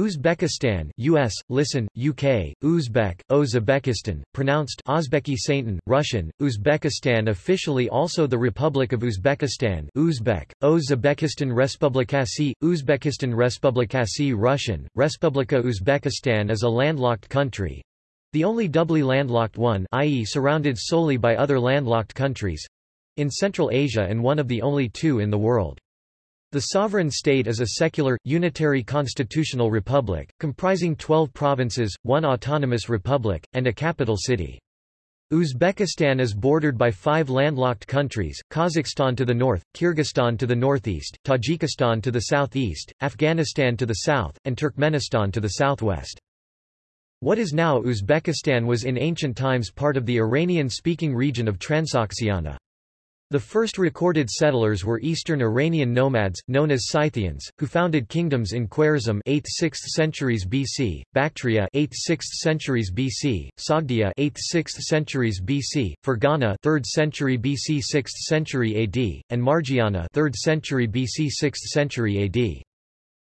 Uzbekistan US, listen, UK, Uzbek, Uzbekistan, pronounced Ozbekistan, Russian, Uzbekistan officially also the Republic of Uzbekistan Uzbek, Uzbekistan Respublikasi, Uzbekistan Respublikasi Russian, Respublika Uzbekistan is a landlocked country, the only doubly landlocked one i.e. surrounded solely by other landlocked countries in Central Asia and one of the only two in the world. The sovereign state is a secular, unitary constitutional republic, comprising 12 provinces, one autonomous republic, and a capital city. Uzbekistan is bordered by five landlocked countries, Kazakhstan to the north, Kyrgyzstan to the northeast, Tajikistan to the southeast, Afghanistan to the south, and Turkmenistan to the southwest. What is now Uzbekistan was in ancient times part of the Iranian-speaking region of Transoxiana. The first recorded settlers were Eastern Iranian nomads, known as Scythians, who founded kingdoms in Khwarezm 8th-6th centuries BC, Bactria 8th-6th centuries BC, Sogdia 8th-6th centuries BC, Fergana 3rd century BC 6th century AD, and Margiana 3rd century BC 6th century AD.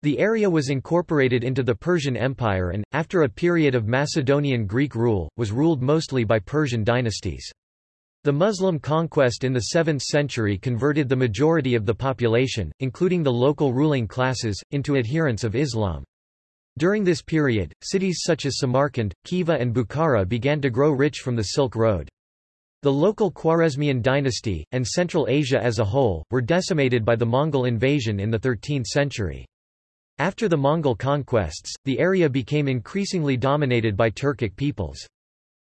The area was incorporated into the Persian Empire and, after a period of Macedonian Greek rule, was ruled mostly by Persian dynasties. The Muslim conquest in the 7th century converted the majority of the population, including the local ruling classes, into adherents of Islam. During this period, cities such as Samarkand, Khiva and Bukhara began to grow rich from the Silk Road. The local Khwarezmian dynasty, and Central Asia as a whole, were decimated by the Mongol invasion in the 13th century. After the Mongol conquests, the area became increasingly dominated by Turkic peoples.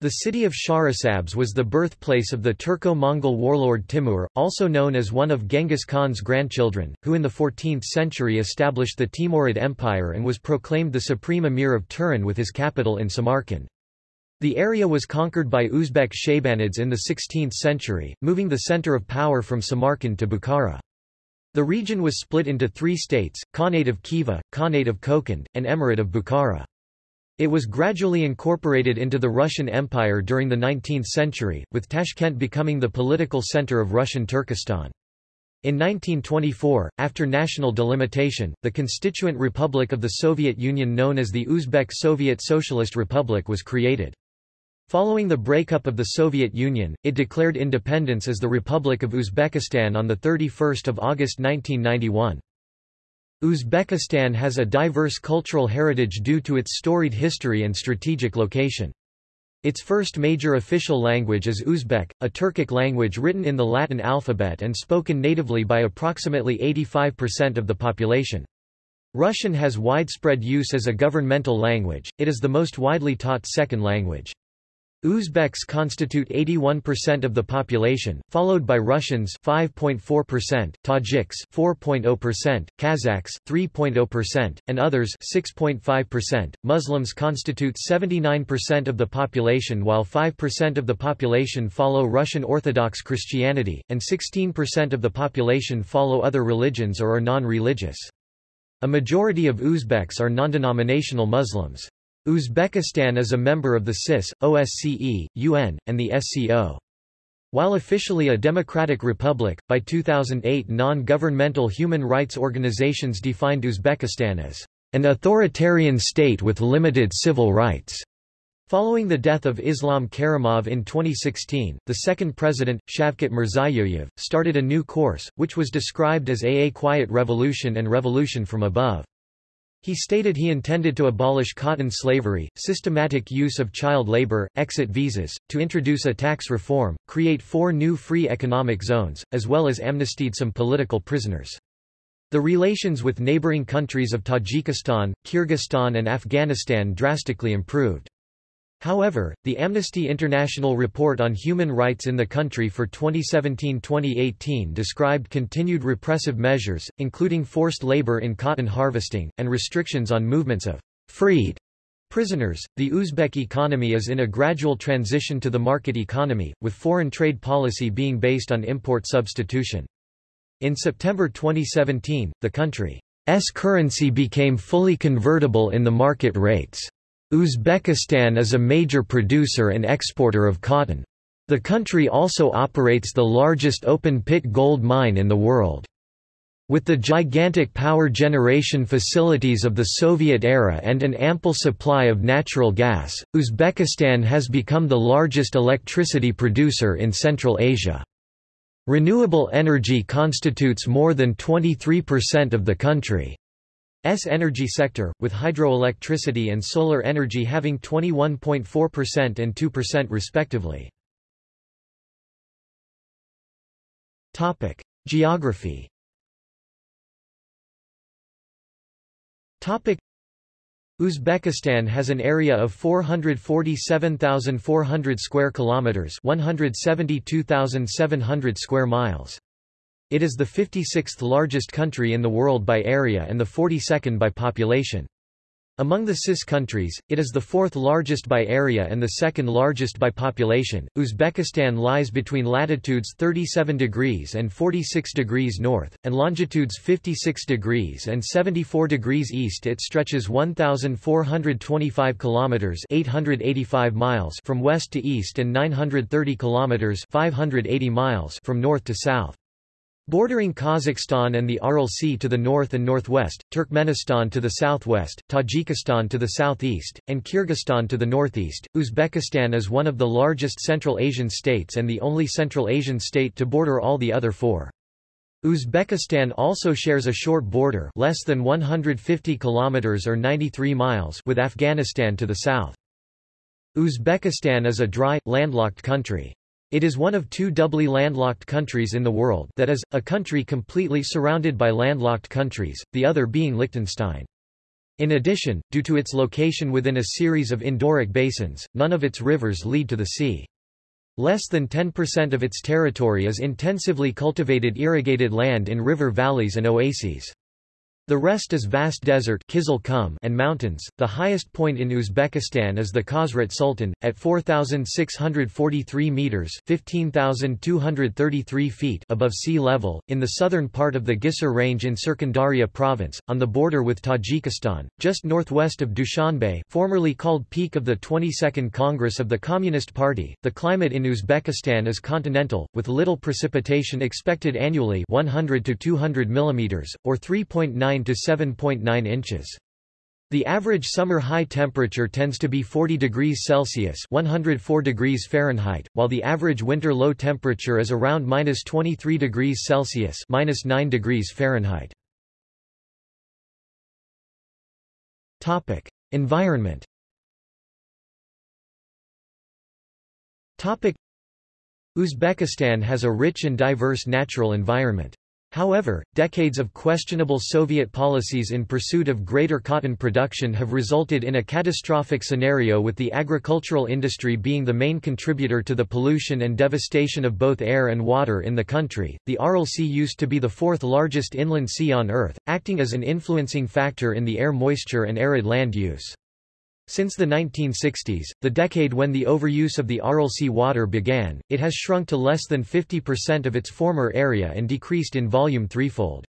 The city of Shahrisabz was the birthplace of the Turco-Mongol warlord Timur, also known as one of Genghis Khan's grandchildren, who in the 14th century established the Timurid Empire and was proclaimed the supreme emir of Turan with his capital in Samarkand. The area was conquered by Uzbek Shaybanids in the 16th century, moving the center of power from Samarkand to Bukhara. The region was split into three states, Khanate of Khiva, Khanate of Kokand, and Emirate of Bukhara. It was gradually incorporated into the Russian Empire during the 19th century, with Tashkent becoming the political center of Russian Turkestan. In 1924, after national delimitation, the constituent republic of the Soviet Union known as the Uzbek Soviet Socialist Republic was created. Following the breakup of the Soviet Union, it declared independence as the Republic of Uzbekistan on 31 August 1991. Uzbekistan has a diverse cultural heritage due to its storied history and strategic location. Its first major official language is Uzbek, a Turkic language written in the Latin alphabet and spoken natively by approximately 85% of the population. Russian has widespread use as a governmental language, it is the most widely taught second language. Uzbeks constitute 81% of the population, followed by Russians 5.4%, Tajiks 4.0%, Kazakhs 3.0%, and others 6.5%. Muslims constitute 79% of the population while 5% of the population follow Russian Orthodox Christianity, and 16% of the population follow other religions or are non-religious. A majority of Uzbeks are non-denominational Muslims. Uzbekistan is a member of the CIS, OSCE, UN, and the SCO. While officially a democratic republic, by 2008 non-governmental human rights organizations defined Uzbekistan as an authoritarian state with limited civil rights. Following the death of Islam Karimov in 2016, the second president, Shavkat Mirziyoyev, started a new course, which was described as a quiet revolution and revolution from above. He stated he intended to abolish cotton slavery, systematic use of child labor, exit visas, to introduce a tax reform, create four new free economic zones, as well as amnestied some political prisoners. The relations with neighboring countries of Tajikistan, Kyrgyzstan and Afghanistan drastically improved. However, the Amnesty International report on human rights in the country for 2017-2018 described continued repressive measures, including forced labor in cotton harvesting, and restrictions on movements of freed prisoners. The Uzbek economy is in a gradual transition to the market economy, with foreign trade policy being based on import substitution. In September 2017, the country's currency became fully convertible in the market rates. Uzbekistan is a major producer and exporter of cotton. The country also operates the largest open-pit gold mine in the world. With the gigantic power generation facilities of the Soviet era and an ample supply of natural gas, Uzbekistan has become the largest electricity producer in Central Asia. Renewable energy constitutes more than 23% of the country's energy sector, with hydroelectricity and solar energy having 21.4% and 2% respectively. Geography Uzbekistan has an area of 447,400 square kilometers, 172,700 square miles. It is the 56th largest country in the world by area and the 42nd by population. Among the CIS countries, it is the fourth largest by area and the second largest by population. Uzbekistan lies between latitudes 37 degrees and 46 degrees north, and longitudes 56 degrees and 74 degrees east. It stretches 1,425 kilometers (885 miles) from west to east and 930 kilometers (580 miles) from north to south. Bordering Kazakhstan and the Aral Sea to the north and northwest, Turkmenistan to the southwest, Tajikistan to the southeast, and Kyrgyzstan to the northeast, Uzbekistan is one of the largest Central Asian states and the only Central Asian state to border all the other four. Uzbekistan also shares a short border less than 150 kilometers or 93 miles with Afghanistan to the south. Uzbekistan is a dry, landlocked country. It is one of two doubly landlocked countries in the world that is, a country completely surrounded by landlocked countries, the other being Liechtenstein. In addition, due to its location within a series of endorheic basins, none of its rivers lead to the sea. Less than 10% of its territory is intensively cultivated irrigated land in river valleys and oases. The rest is vast desert and mountains. The highest point in Uzbekistan is the Khazret Sultan, at 4,643 metres 15,233 feet above sea level, in the southern part of the Gisor Range in Surkhandarya province, on the border with Tajikistan, just northwest of Dushanbe formerly called peak of the 22nd Congress of the Communist Party. The climate in Uzbekistan is continental, with little precipitation expected annually 100 to 200 mm, or 3.9 to 7.9 inches. The average summer high temperature tends to be 40 degrees Celsius 104 degrees Fahrenheit, while the average winter low temperature is around minus 23 degrees Celsius minus 9 degrees Fahrenheit. Topic: Environment. Topic: Uzbekistan has a rich and diverse natural environment. However, decades of questionable Soviet policies in pursuit of greater cotton production have resulted in a catastrophic scenario with the agricultural industry being the main contributor to the pollution and devastation of both air and water in the country. The Aral Sea used to be the fourth largest inland sea on Earth, acting as an influencing factor in the air moisture and arid land use. Since the 1960s, the decade when the overuse of the Aral Sea water began, it has shrunk to less than 50% of its former area and decreased in volume threefold.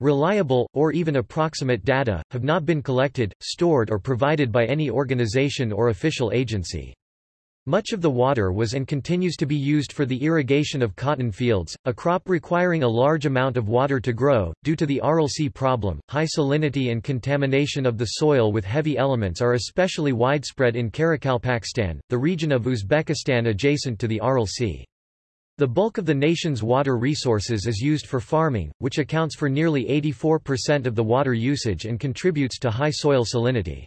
Reliable, or even approximate data, have not been collected, stored or provided by any organization or official agency. Much of the water was and continues to be used for the irrigation of cotton fields, a crop requiring a large amount of water to grow. Due to the Aral Sea problem, high salinity and contamination of the soil with heavy elements are especially widespread in Karakalpakstan, the region of Uzbekistan adjacent to the Aral Sea. The bulk of the nation's water resources is used for farming, which accounts for nearly 84% of the water usage and contributes to high soil salinity.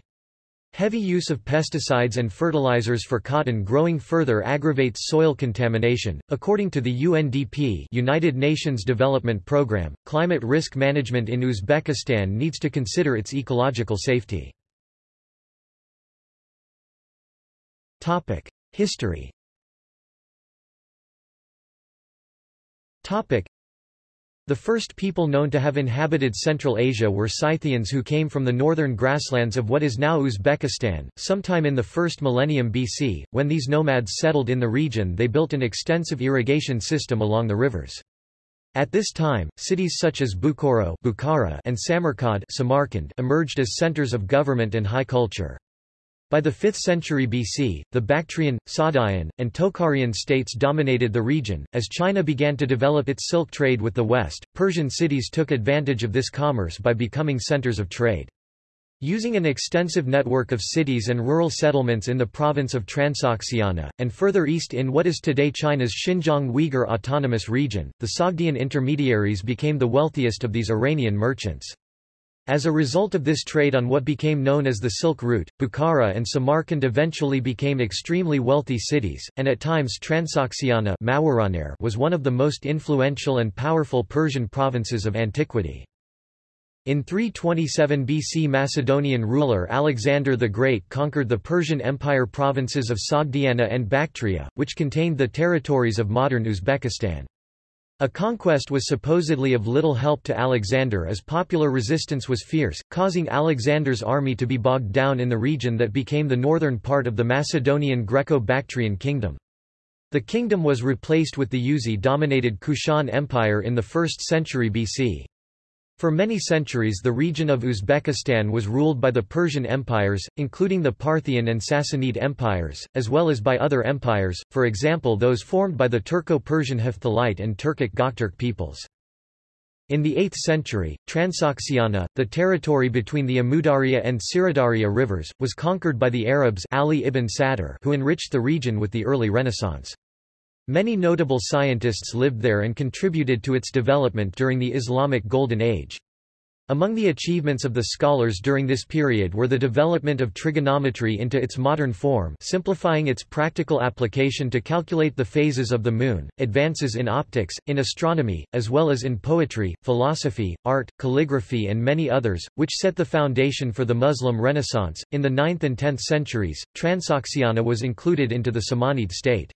Heavy use of pesticides and fertilizers for cotton growing further aggravates soil contamination. According to the UNDP, United Nations Development Programme, climate risk management in Uzbekistan needs to consider its ecological safety. Topic: History. Topic: the first people known to have inhabited Central Asia were Scythians who came from the northern grasslands of what is now Uzbekistan, sometime in the first millennium BC. When these nomads settled in the region they built an extensive irrigation system along the rivers. At this time, cities such as Bukhoro Bukhara and Samarkand Samarkand emerged as centers of government and high culture. By the 5th century BC, the Bactrian, Sogdian, and Tocharian states dominated the region. As China began to develop its silk trade with the West, Persian cities took advantage of this commerce by becoming centers of trade. Using an extensive network of cities and rural settlements in the province of Transoxiana, and further east in what is today China's Xinjiang Uyghur Autonomous Region, the Sogdian intermediaries became the wealthiest of these Iranian merchants. As a result of this trade on what became known as the Silk Route, Bukhara and Samarkand eventually became extremely wealthy cities, and at times Transoxiana was one of the most influential and powerful Persian provinces of antiquity. In 327 BC Macedonian ruler Alexander the Great conquered the Persian Empire provinces of Sogdiana and Bactria, which contained the territories of modern Uzbekistan. A conquest was supposedly of little help to Alexander as popular resistance was fierce, causing Alexander's army to be bogged down in the region that became the northern part of the Macedonian Greco-Bactrian kingdom. The kingdom was replaced with the Yuezhi-dominated Kushan Empire in the 1st century BC. For many centuries the region of Uzbekistan was ruled by the Persian empires, including the Parthian and Sassanid empires, as well as by other empires, for example those formed by the Turco-Persian Hephthalite and Turkic Gokturk peoples. In the 8th century, Transoxiana, the territory between the Amudarya and Siridarya rivers, was conquered by the Arabs Ali ibn Sadr who enriched the region with the early Renaissance. Many notable scientists lived there and contributed to its development during the Islamic Golden Age. Among the achievements of the scholars during this period were the development of trigonometry into its modern form simplifying its practical application to calculate the phases of the moon, advances in optics, in astronomy, as well as in poetry, philosophy, art, calligraphy and many others, which set the foundation for the Muslim Renaissance. In the 9th and 10th centuries, Transoxiana was included into the Samanid state.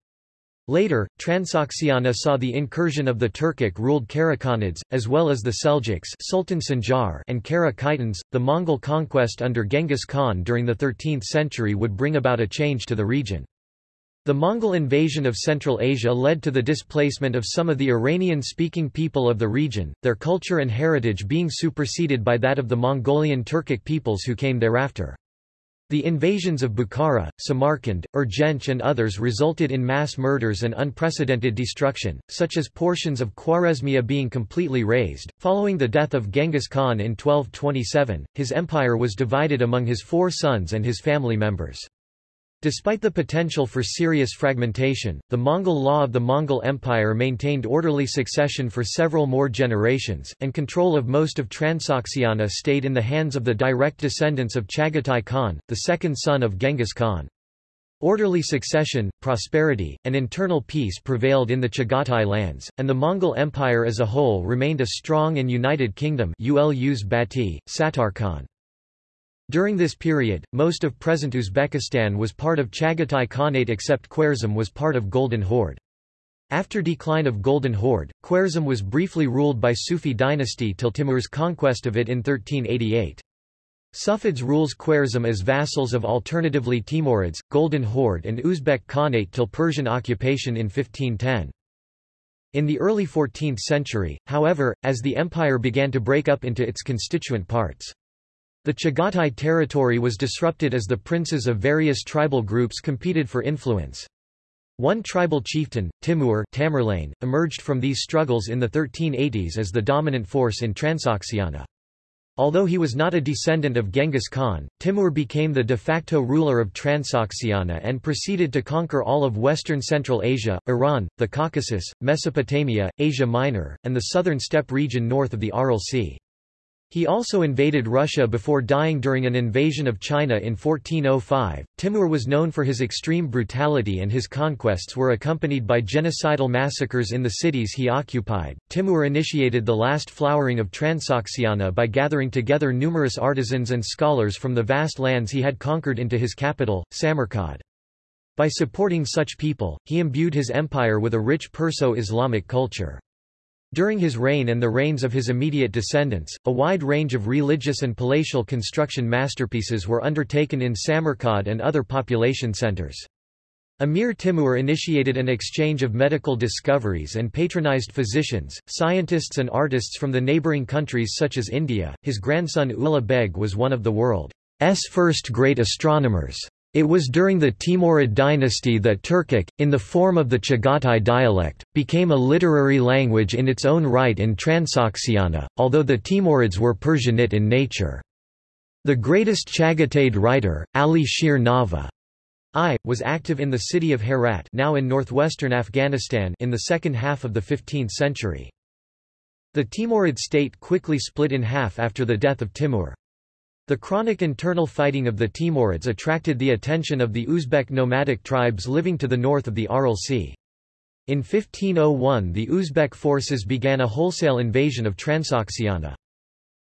Later, Transoxiana saw the incursion of the Turkic-ruled Karakhanids, as well as the Seljuks Sultan Sanjar and Kara Khitans. The Mongol conquest under Genghis Khan during the 13th century would bring about a change to the region. The Mongol invasion of Central Asia led to the displacement of some of the Iranian-speaking people of the region, their culture and heritage being superseded by that of the Mongolian Turkic peoples who came thereafter. The invasions of Bukhara, Samarkand, Urgench and others resulted in mass murders and unprecedented destruction, such as portions of Khwarezmia being completely razed. Following the death of Genghis Khan in 1227, his empire was divided among his four sons and his family members. Despite the potential for serious fragmentation, the Mongol law of the Mongol Empire maintained orderly succession for several more generations, and control of most of Transoxiana stayed in the hands of the direct descendants of Chagatai Khan, the second son of Genghis Khan. Orderly succession, prosperity, and internal peace prevailed in the Chagatai lands, and the Mongol Empire as a whole remained a strong and united kingdom Ulus Bati, Satarkhan. During this period, most of present Uzbekistan was part of Chagatai Khanate except Khwarezm was part of Golden Horde. After decline of Golden Horde, Khwarezm was briefly ruled by Sufi dynasty till Timur's conquest of it in 1388. Sufids rules Khwarezm as vassals of alternatively Timurids, Golden Horde and Uzbek Khanate till Persian occupation in 1510. In the early 14th century, however, as the empire began to break up into its constituent parts, the Chagatai territory was disrupted as the princes of various tribal groups competed for influence. One tribal chieftain, Timur Tamerlane, emerged from these struggles in the 1380s as the dominant force in Transoxiana. Although he was not a descendant of Genghis Khan, Timur became the de facto ruler of Transoxiana and proceeded to conquer all of western Central Asia, Iran, the Caucasus, Mesopotamia, Asia Minor, and the southern steppe region north of the Aral Sea. He also invaded Russia before dying during an invasion of China in 1405. Timur was known for his extreme brutality and his conquests were accompanied by genocidal massacres in the cities he occupied. Timur initiated the last flowering of Transoxiana by gathering together numerous artisans and scholars from the vast lands he had conquered into his capital, Samarkand. By supporting such people, he imbued his empire with a rich Perso-Islamic culture. During his reign and the reigns of his immediate descendants, a wide range of religious and palatial construction masterpieces were undertaken in Samarkand and other population centers. Amir Timur initiated an exchange of medical discoveries and patronized physicians, scientists and artists from the neighboring countries such as India. His grandson Ulugh Beg was one of the world's first great astronomers. It was during the Timurid dynasty that Turkic, in the form of the Chagatai dialect, became a literary language in its own right in Transoxiana, although the Timurids were Persianate in nature. The greatest Chagatai writer, Ali Shir Nava I, was active in the city of Herat now in northwestern Afghanistan in the second half of the 15th century. The Timurid state quickly split in half after the death of Timur. The chronic internal fighting of the Timurids attracted the attention of the Uzbek nomadic tribes living to the north of the Aral Sea. In 1501 the Uzbek forces began a wholesale invasion of Transoxiana.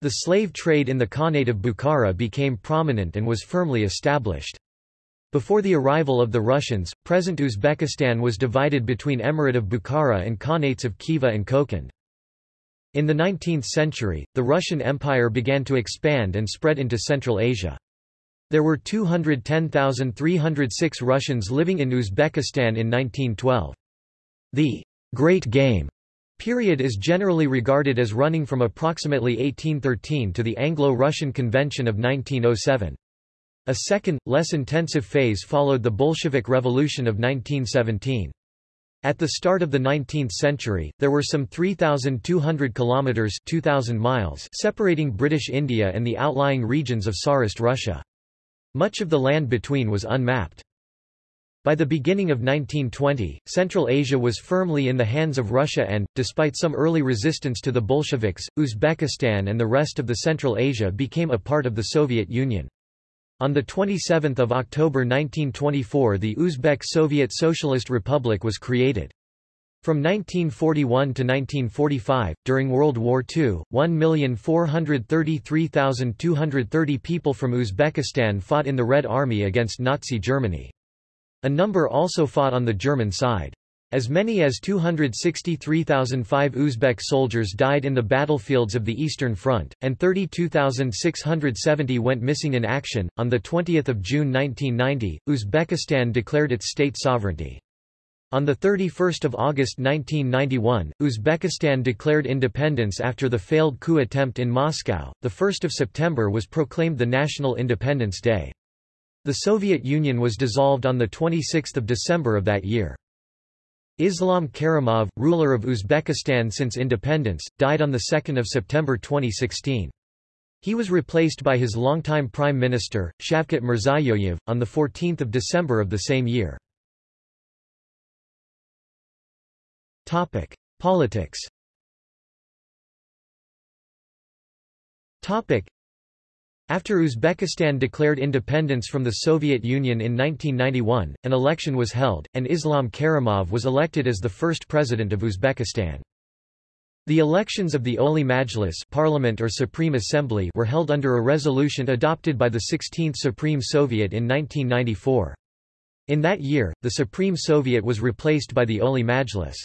The slave trade in the Khanate of Bukhara became prominent and was firmly established. Before the arrival of the Russians, present Uzbekistan was divided between Emirate of Bukhara and Khanates of Khiva and Kokand. In the 19th century, the Russian Empire began to expand and spread into Central Asia. There were 210,306 Russians living in Uzbekistan in 1912. The Great Game period is generally regarded as running from approximately 1813 to the Anglo-Russian Convention of 1907. A second, less intensive phase followed the Bolshevik Revolution of 1917. At the start of the 19th century, there were some 3,200 kilometers (2,000 miles) separating British India and the outlying regions of Tsarist Russia. Much of the land between was unmapped. By the beginning of 1920, Central Asia was firmly in the hands of Russia and, despite some early resistance to the Bolsheviks, Uzbekistan and the rest of the Central Asia became a part of the Soviet Union. On 27 October 1924 the Uzbek Soviet Socialist Republic was created. From 1941 to 1945, during World War II, 1,433,230 people from Uzbekistan fought in the Red Army against Nazi Germany. A number also fought on the German side. As many as 263,005 Uzbek soldiers died in the battlefields of the Eastern Front, and 32,670 went missing in action. On 20 June 1990, Uzbekistan declared its state sovereignty. On 31 August 1991, Uzbekistan declared independence after the failed coup attempt in Moscow. 1 September was proclaimed the National Independence Day. The Soviet Union was dissolved on 26 December of that year. Islam Karimov, ruler of Uzbekistan since independence, died on 2 September 2016. He was replaced by his longtime prime minister, Shavkat Mirziyoyev, on 14 December of the same year. Politics after Uzbekistan declared independence from the Soviet Union in 1991, an election was held, and Islam Karimov was elected as the first president of Uzbekistan. The elections of the Oli Majlis Parliament or Supreme Assembly were held under a resolution adopted by the 16th Supreme Soviet in 1994. In that year, the Supreme Soviet was replaced by the Oli Majlis.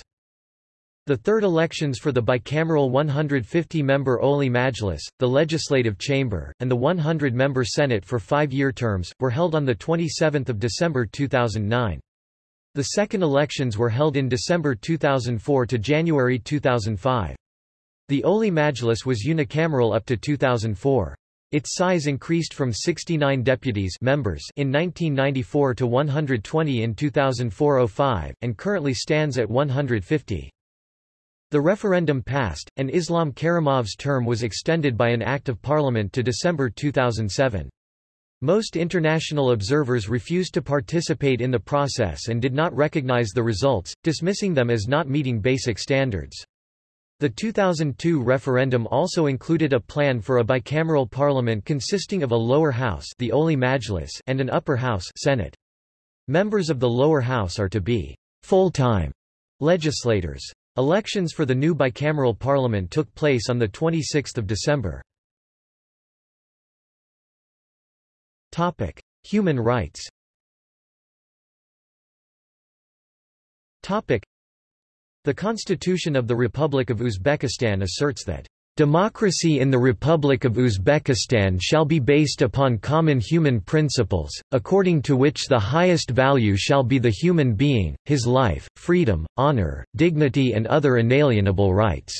The third elections for the bicameral 150-member Oli Majlis, the Legislative Chamber, and the 100-member Senate for five-year terms, were held on 27 December 2009. The second elections were held in December 2004 to January 2005. The Oli Majlis was unicameral up to 2004. Its size increased from 69 deputies members in 1994 to 120 in 2004-05, and currently stands at 150. The referendum passed, and Islam Karimov's term was extended by an Act of Parliament to December 2007. Most international observers refused to participate in the process and did not recognize the results, dismissing them as not meeting basic standards. The 2002 referendum also included a plan for a bicameral parliament consisting of a lower house the Oli Majlis and an upper house Senate. Members of the lower house are to be full-time legislators. Elections for the new bicameral parliament took place on 26 December. Human rights The Constitution of the Republic of Uzbekistan asserts that Democracy in the Republic of Uzbekistan shall be based upon common human principles, according to which the highest value shall be the human being, his life, freedom, honor, dignity and other inalienable rights."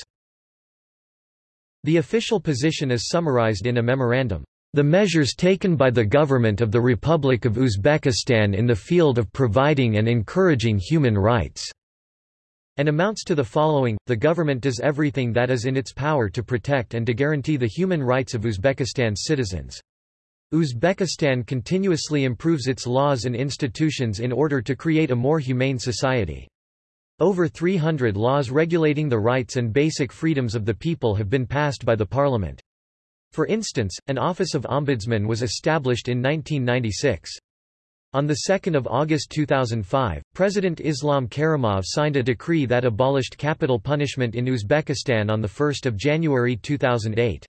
The official position is summarized in a memorandum. The measures taken by the government of the Republic of Uzbekistan in the field of providing and encouraging human rights and amounts to the following, the government does everything that is in its power to protect and to guarantee the human rights of Uzbekistan's citizens. Uzbekistan continuously improves its laws and institutions in order to create a more humane society. Over 300 laws regulating the rights and basic freedoms of the people have been passed by the parliament. For instance, an Office of Ombudsman was established in 1996. On 2 August 2005, President Islam Karimov signed a decree that abolished capital punishment in Uzbekistan on 1 January 2008.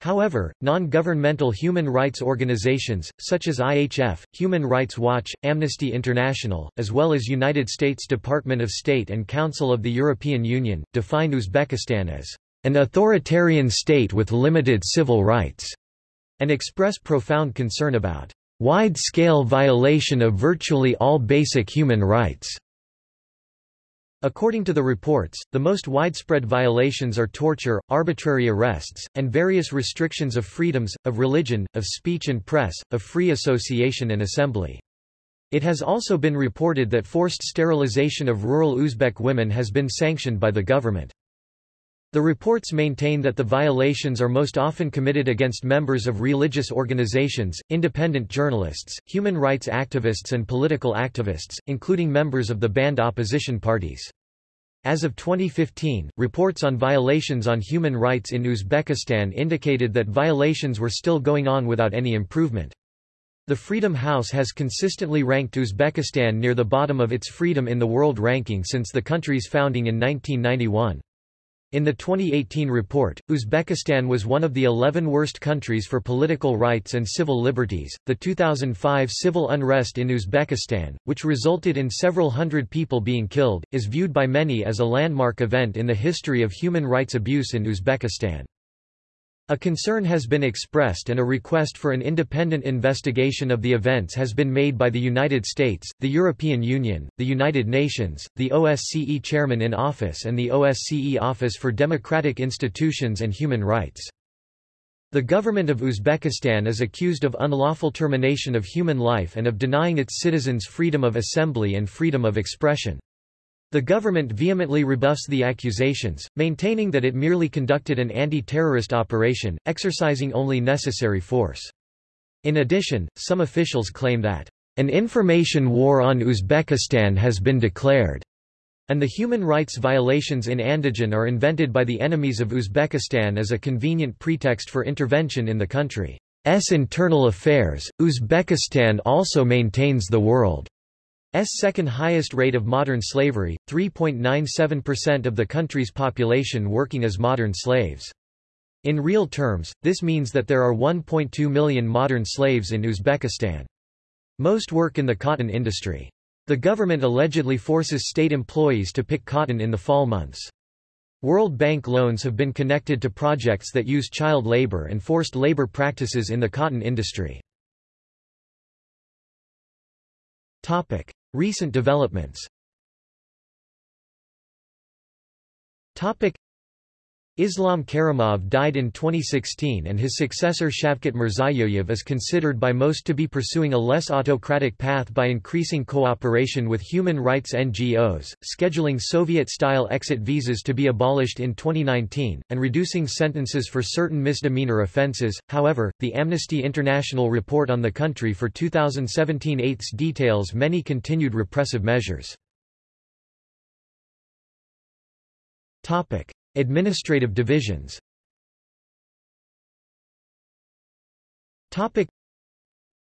However, non-governmental human rights organizations, such as IHF, Human Rights Watch, Amnesty International, as well as United States Department of State and Council of the European Union, define Uzbekistan as an authoritarian state with limited civil rights, and express profound concern about wide-scale violation of virtually all basic human rights. According to the reports, the most widespread violations are torture, arbitrary arrests, and various restrictions of freedoms, of religion, of speech and press, of free association and assembly. It has also been reported that forced sterilization of rural Uzbek women has been sanctioned by the government. The reports maintain that the violations are most often committed against members of religious organizations, independent journalists, human rights activists and political activists, including members of the banned opposition parties. As of 2015, reports on violations on human rights in Uzbekistan indicated that violations were still going on without any improvement. The Freedom House has consistently ranked Uzbekistan near the bottom of its freedom in the world ranking since the country's founding in 1991. In the 2018 report, Uzbekistan was one of the 11 worst countries for political rights and civil liberties. The 2005 civil unrest in Uzbekistan, which resulted in several hundred people being killed, is viewed by many as a landmark event in the history of human rights abuse in Uzbekistan. A concern has been expressed and a request for an independent investigation of the events has been made by the United States, the European Union, the United Nations, the OSCE Chairman in Office and the OSCE Office for Democratic Institutions and Human Rights. The government of Uzbekistan is accused of unlawful termination of human life and of denying its citizens freedom of assembly and freedom of expression. The government vehemently rebuffs the accusations, maintaining that it merely conducted an anti-terrorist operation, exercising only necessary force. In addition, some officials claim that an information war on Uzbekistan has been declared, and the human rights violations in Andijan are invented by the enemies of Uzbekistan as a convenient pretext for intervention in the country's internal affairs. Uzbekistan also maintains the world second highest rate of modern slavery, 3.97% of the country's population working as modern slaves. In real terms, this means that there are 1.2 million modern slaves in Uzbekistan. Most work in the cotton industry. The government allegedly forces state employees to pick cotton in the fall months. World Bank loans have been connected to projects that use child labor and forced labor practices in the cotton industry. Topic: Recent developments Islam Karimov died in 2016 and his successor Shavkat Mirziyoyev is considered by most to be pursuing a less autocratic path by increasing cooperation with human rights NGOs, scheduling Soviet-style exit visas to be abolished in 2019, and reducing sentences for certain misdemeanor offenses. However, the Amnesty International report on the country for 2017 8 details many continued repressive measures. Topic: Administrative divisions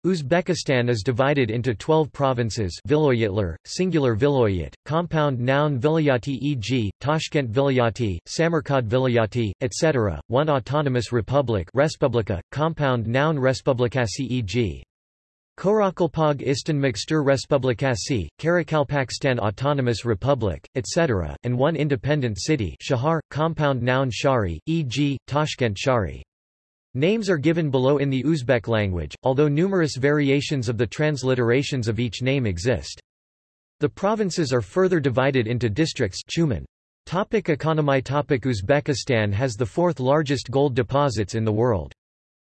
Uzbekistan is divided into 12 provinces viloyatlar, singular viloyat, compound noun vilayati e.g., Tashkent vilayati, Samarkand vilayati, etc., one autonomous republic Respublika, compound noun Respublikasi e.g. Karakalpag Istan Mixtur Respublikasi, Karakalpakstan Autonomous Republic, etc., and one independent city Shahar, compound noun Shari, e.g., Tashkent Shari. Names are given below in the Uzbek language, although numerous variations of the transliterations of each name exist. The provinces are further divided into districts Chuman. Topic economy Topic Uzbekistan has the fourth largest gold deposits in the world.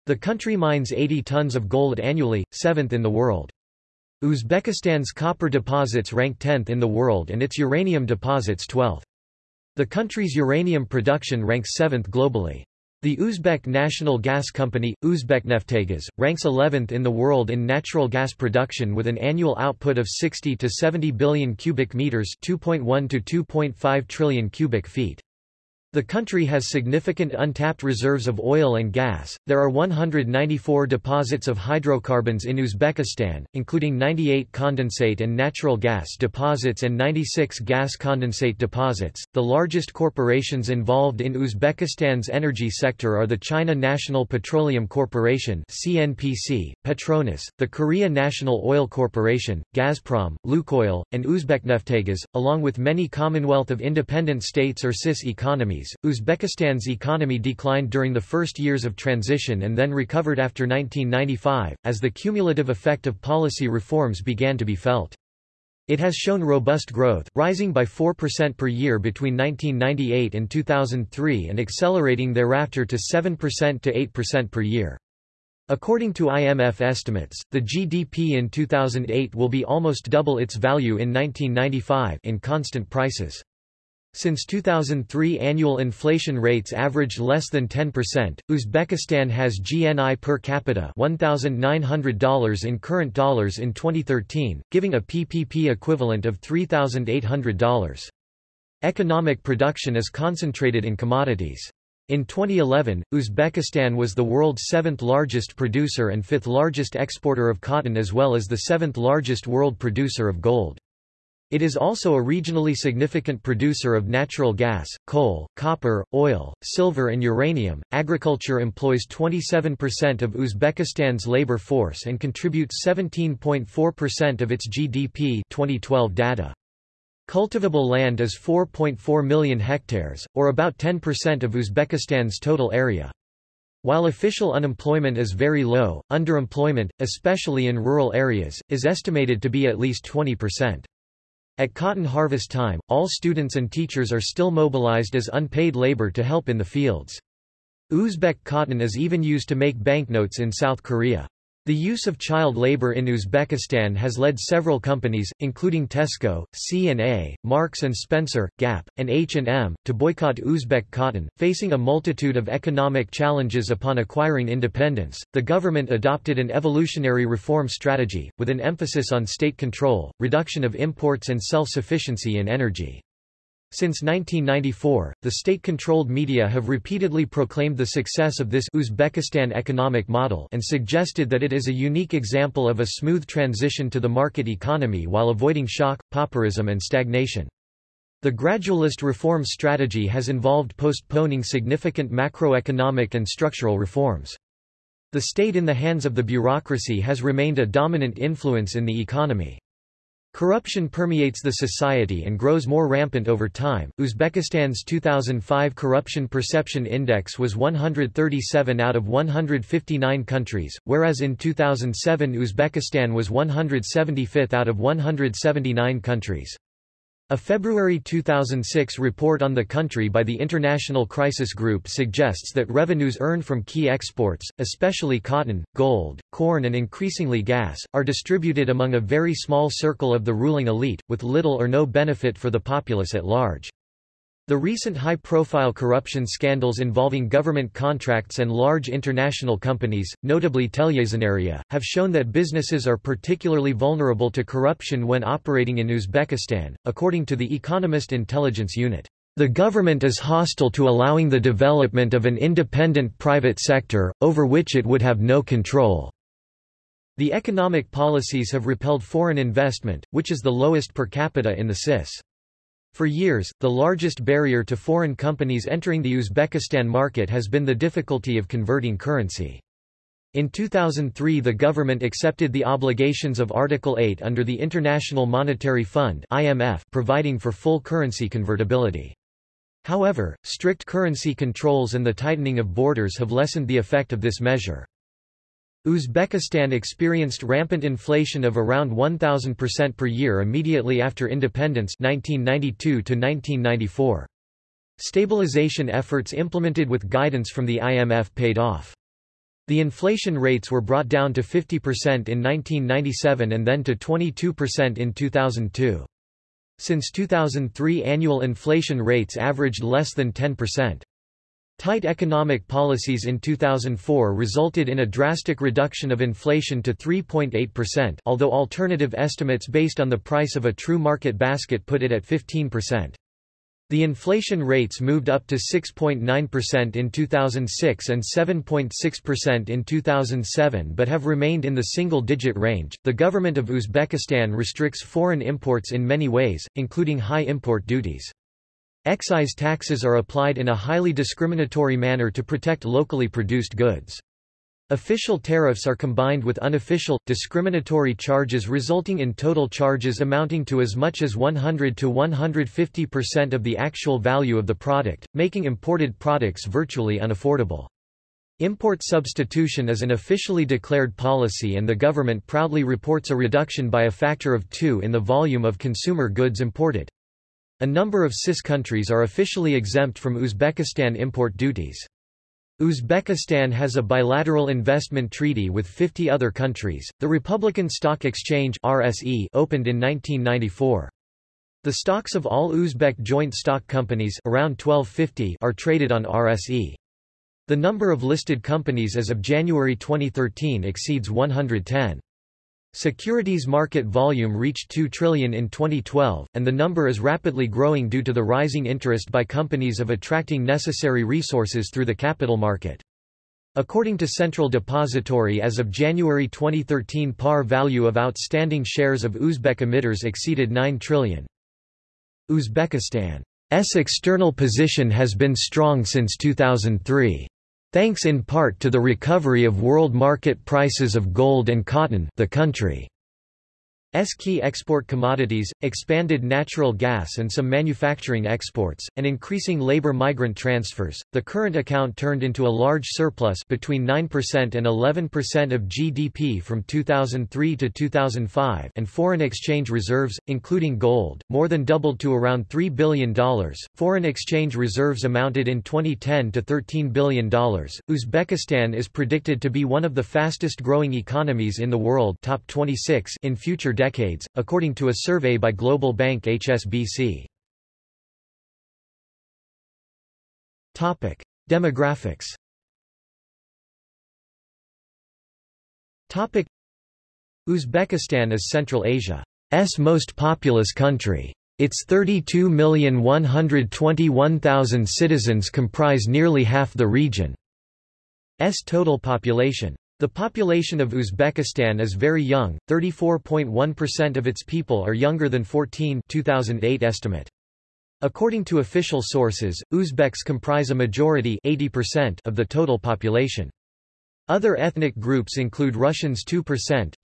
The country mines 80 tons of gold annually, seventh in the world. Uzbekistan's copper deposits rank 10th in the world and its uranium deposits 12th. The country's uranium production ranks 7th globally. The Uzbek National Gas Company, Uzbekneftgaz, ranks 11th in the world in natural gas production with an annual output of 60 to 70 billion cubic meters, 2.1 to 2.5 trillion cubic feet. The country has significant untapped reserves of oil and gas. There are 194 deposits of hydrocarbons in Uzbekistan, including 98 condensate and natural gas deposits and 96 gas condensate deposits. The largest corporations involved in Uzbekistan's energy sector are the China National Petroleum Corporation (CNPC), Petronas, the Korea National Oil Corporation, Gazprom, Lukoil, and Uzbekneftgaz, along with many Commonwealth of Independent States or CIS economies Uzbekistan's economy declined during the first years of transition and then recovered after 1995, as the cumulative effect of policy reforms began to be felt. It has shown robust growth, rising by 4% per year between 1998 and 2003 and accelerating thereafter to 7% to 8% per year. According to IMF estimates, the GDP in 2008 will be almost double its value in 1995 in constant prices. Since 2003 annual inflation rates averaged less than 10%. Uzbekistan has GNI per capita $1,900 in current dollars in 2013, giving a PPP equivalent of $3,800. Economic production is concentrated in commodities. In 2011, Uzbekistan was the world's seventh largest producer and fifth largest exporter of cotton as well as the seventh largest world producer of gold. It is also a regionally significant producer of natural gas, coal, copper, oil, silver, and uranium. Agriculture employs 27% of Uzbekistan's labor force and contributes 17.4% of its GDP. 2012 data. Cultivable land is 4.4 million hectares, or about 10% of Uzbekistan's total area. While official unemployment is very low, underemployment, especially in rural areas, is estimated to be at least 20%. At cotton harvest time, all students and teachers are still mobilized as unpaid labor to help in the fields. Uzbek cotton is even used to make banknotes in South Korea. The use of child labor in Uzbekistan has led several companies, including Tesco, C&A, Marks & Spencer, Gap, and H&M, to boycott Uzbek cotton. Facing a multitude of economic challenges upon acquiring independence, the government adopted an evolutionary reform strategy, with an emphasis on state control, reduction of imports and self-sufficiency in energy. Since 1994, the state-controlled media have repeatedly proclaimed the success of this Uzbekistan economic model and suggested that it is a unique example of a smooth transition to the market economy while avoiding shock, pauperism and stagnation. The gradualist reform strategy has involved postponing significant macroeconomic and structural reforms. The state in the hands of the bureaucracy has remained a dominant influence in the economy. Corruption permeates the society and grows more rampant over time. Uzbekistan's 2005 Corruption Perception Index was 137 out of 159 countries, whereas in 2007 Uzbekistan was 175th out of 179 countries. A February 2006 report on the country by the International Crisis Group suggests that revenues earned from key exports, especially cotton, gold, corn and increasingly gas, are distributed among a very small circle of the ruling elite, with little or no benefit for the populace at large. The recent high-profile corruption scandals involving government contracts and large international companies, notably TeliaSonera, have shown that businesses are particularly vulnerable to corruption when operating in Uzbekistan, according to the Economist Intelligence Unit. The government is hostile to allowing the development of an independent private sector, over which it would have no control. The economic policies have repelled foreign investment, which is the lowest per capita in the CIS. For years, the largest barrier to foreign companies entering the Uzbekistan market has been the difficulty of converting currency. In 2003 the government accepted the obligations of Article 8 under the International Monetary Fund IMF providing for full currency convertibility. However, strict currency controls and the tightening of borders have lessened the effect of this measure. Uzbekistan experienced rampant inflation of around 1,000% per year immediately after independence 1992 -1994. Stabilization efforts implemented with guidance from the IMF paid off. The inflation rates were brought down to 50% in 1997 and then to 22% in 2002. Since 2003 annual inflation rates averaged less than 10%. Tight economic policies in 2004 resulted in a drastic reduction of inflation to 3.8% although alternative estimates based on the price of a true market basket put it at 15%. The inflation rates moved up to 6.9% in 2006 and 7.6% in 2007 but have remained in the single digit range. The government of Uzbekistan restricts foreign imports in many ways, including high import duties. Excise taxes are applied in a highly discriminatory manner to protect locally produced goods. Official tariffs are combined with unofficial, discriminatory charges resulting in total charges amounting to as much as 100 to 150% of the actual value of the product, making imported products virtually unaffordable. Import substitution is an officially declared policy and the government proudly reports a reduction by a factor of two in the volume of consumer goods imported. A number of CIS countries are officially exempt from Uzbekistan import duties. Uzbekistan has a bilateral investment treaty with 50 other countries. The Republican Stock Exchange (RSE) opened in 1994. The stocks of all Uzbek joint stock companies around 1250 are traded on RSE. The number of listed companies as of January 2013 exceeds 110. Securities market volume reached 2 trillion in 2012, and the number is rapidly growing due to the rising interest by companies of attracting necessary resources through the capital market. According to Central Depository as of January 2013 par value of outstanding shares of Uzbek emitters exceeded 9 trillion. Uzbekistan's external position has been strong since 2003. Thanks in part to the recovery of world market prices of gold and cotton the country key export commodities, expanded natural gas and some manufacturing exports, and increasing labor migrant transfers. The current account turned into a large surplus between 9% and 11% of GDP from 2003 to 2005 and foreign exchange reserves, including gold, more than doubled to around $3 billion. Foreign exchange reserves amounted in 2010 to $13 billion. Uzbekistan is predicted to be one of the fastest growing economies in the world top 26 in future decades, according to a survey by global bank HSBC. Topic: Demographics. Topic: Uzbekistan is Central Asia's most populous country. Its 32,121,000 citizens comprise nearly half the region's total population. The population of Uzbekistan is very young, 34.1% of its people are younger than 14 2008 estimate. According to official sources, Uzbeks comprise a majority 80% of the total population. Other ethnic groups include Russians 2%,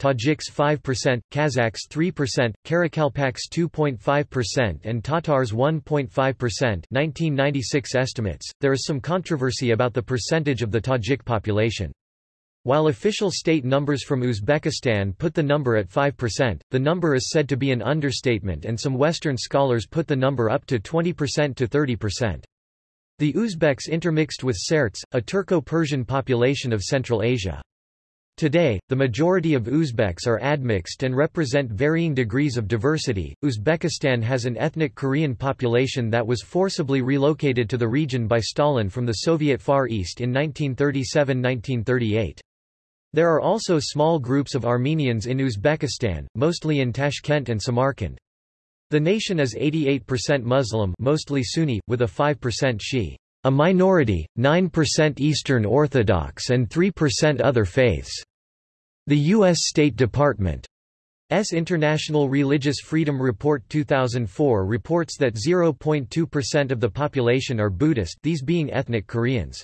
Tajiks 5%, Kazakhs 3%, Karakalpaks 2.5% and Tatars 1.5% 1996 estimates. There is some controversy about the percentage of the Tajik population. While official state numbers from Uzbekistan put the number at 5%, the number is said to be an understatement and some Western scholars put the number up to 20% to 30%. The Uzbeks intermixed with Sarts, a Turco-Persian population of Central Asia. Today, the majority of Uzbeks are admixed and represent varying degrees of diversity. Uzbekistan has an ethnic Korean population that was forcibly relocated to the region by Stalin from the Soviet Far East in 1937–1938. There are also small groups of Armenians in Uzbekistan, mostly in Tashkent and Samarkand. The nation is 88% Muslim mostly Sunni, with a 5% Shi. A minority, 9% Eastern Orthodox and 3% other faiths. The U.S. State Department S. International Religious Freedom Report 2004 reports that 0.2% of the population are Buddhist these being ethnic Koreans.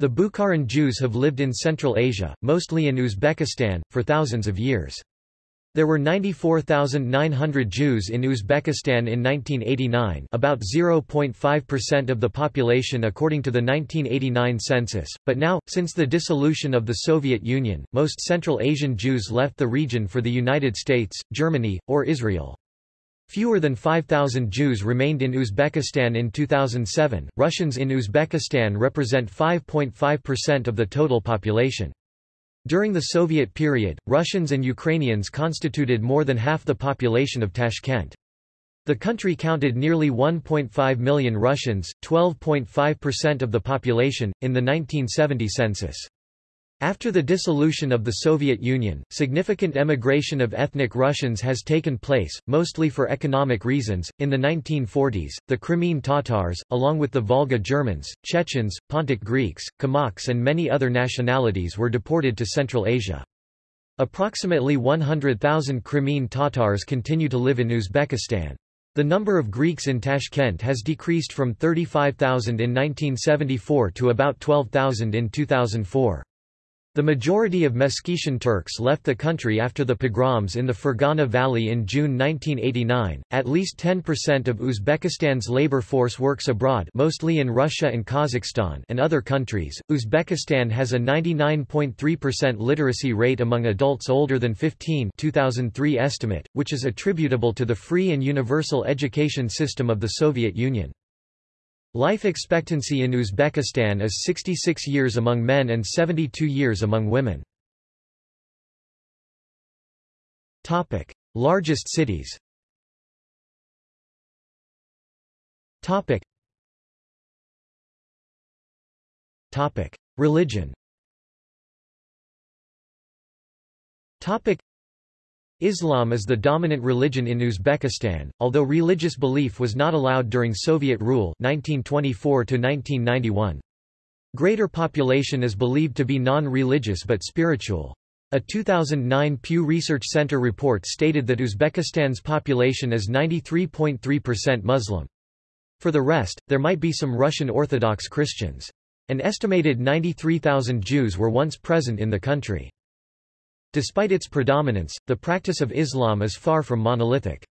The Bukharan Jews have lived in Central Asia, mostly in Uzbekistan, for thousands of years. There were 94,900 Jews in Uzbekistan in 1989 about 0.5% of the population according to the 1989 census, but now, since the dissolution of the Soviet Union, most Central Asian Jews left the region for the United States, Germany, or Israel. Fewer than 5,000 Jews remained in Uzbekistan in 2007. Russians in Uzbekistan represent 5.5% of the total population. During the Soviet period, Russians and Ukrainians constituted more than half the population of Tashkent. The country counted nearly 1.5 million Russians, 12.5% of the population, in the 1970 census. After the dissolution of the Soviet Union, significant emigration of ethnic Russians has taken place, mostly for economic reasons. In the 1940s, the Crimean Tatars, along with the Volga Germans, Chechens, Pontic Greeks, Kalmyks, and many other nationalities were deported to Central Asia. Approximately 100,000 Crimean Tatars continue to live in Uzbekistan. The number of Greeks in Tashkent has decreased from 35,000 in 1974 to about 12,000 in 2004. The majority of Meskhetian Turks left the country after the pogroms in the Fergana Valley in June 1989. At least 10% of Uzbekistan's labor force works abroad, mostly in Russia and Kazakhstan and other countries. Uzbekistan has a 99.3% literacy rate among adults older than 15, 2003 estimate, which is attributable to the free and universal education system of the Soviet Union. Life expectancy in Uzbekistan is 66 years among men and 72 years among women. Topic: Largest cities. Topic. Topic: Religion. Topic: Islam is the dominant religion in Uzbekistan, although religious belief was not allowed during Soviet rule 1924 -1991. Greater population is believed to be non-religious but spiritual. A 2009 Pew Research Center report stated that Uzbekistan's population is 93.3% Muslim. For the rest, there might be some Russian Orthodox Christians. An estimated 93,000 Jews were once present in the country. Despite its predominance, the practice of Islam is far from monolithic.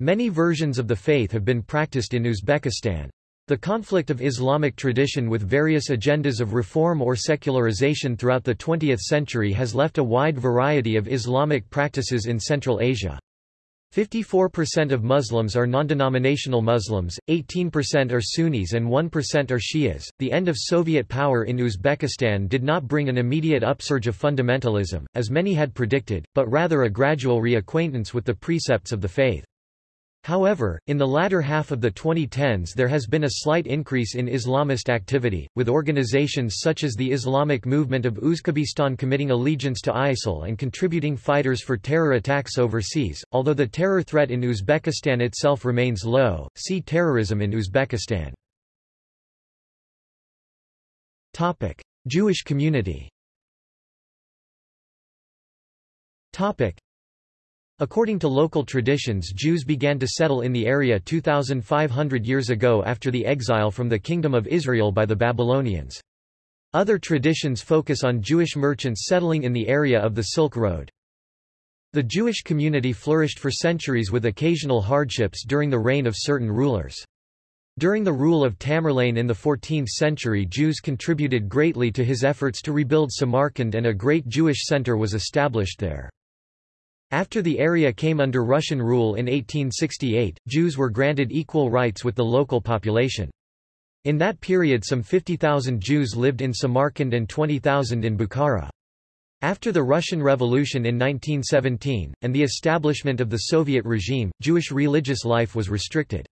Many versions of the faith have been practiced in Uzbekistan. The conflict of Islamic tradition with various agendas of reform or secularization throughout the 20th century has left a wide variety of Islamic practices in Central Asia. 54% of Muslims are non-denominational Muslims, 18% are Sunnis and 1% are Shias. The end of Soviet power in Uzbekistan did not bring an immediate upsurge of fundamentalism, as many had predicted, but rather a gradual reacquaintance with the precepts of the faith. However, in the latter half of the 2010s there has been a slight increase in Islamist activity, with organizations such as the Islamic Movement of Uzbekistan committing allegiance to ISIL and contributing fighters for terror attacks overseas. Although the terror threat in Uzbekistan itself remains low, see terrorism in Uzbekistan. Topic: Jewish community. Topic: According to local traditions Jews began to settle in the area 2,500 years ago after the exile from the Kingdom of Israel by the Babylonians. Other traditions focus on Jewish merchants settling in the area of the Silk Road. The Jewish community flourished for centuries with occasional hardships during the reign of certain rulers. During the rule of Tamerlane in the 14th century Jews contributed greatly to his efforts to rebuild Samarkand and a great Jewish center was established there. After the area came under Russian rule in 1868, Jews were granted equal rights with the local population. In that period some 50,000 Jews lived in Samarkand and 20,000 in Bukhara. After the Russian Revolution in 1917, and the establishment of the Soviet regime, Jewish religious life was restricted.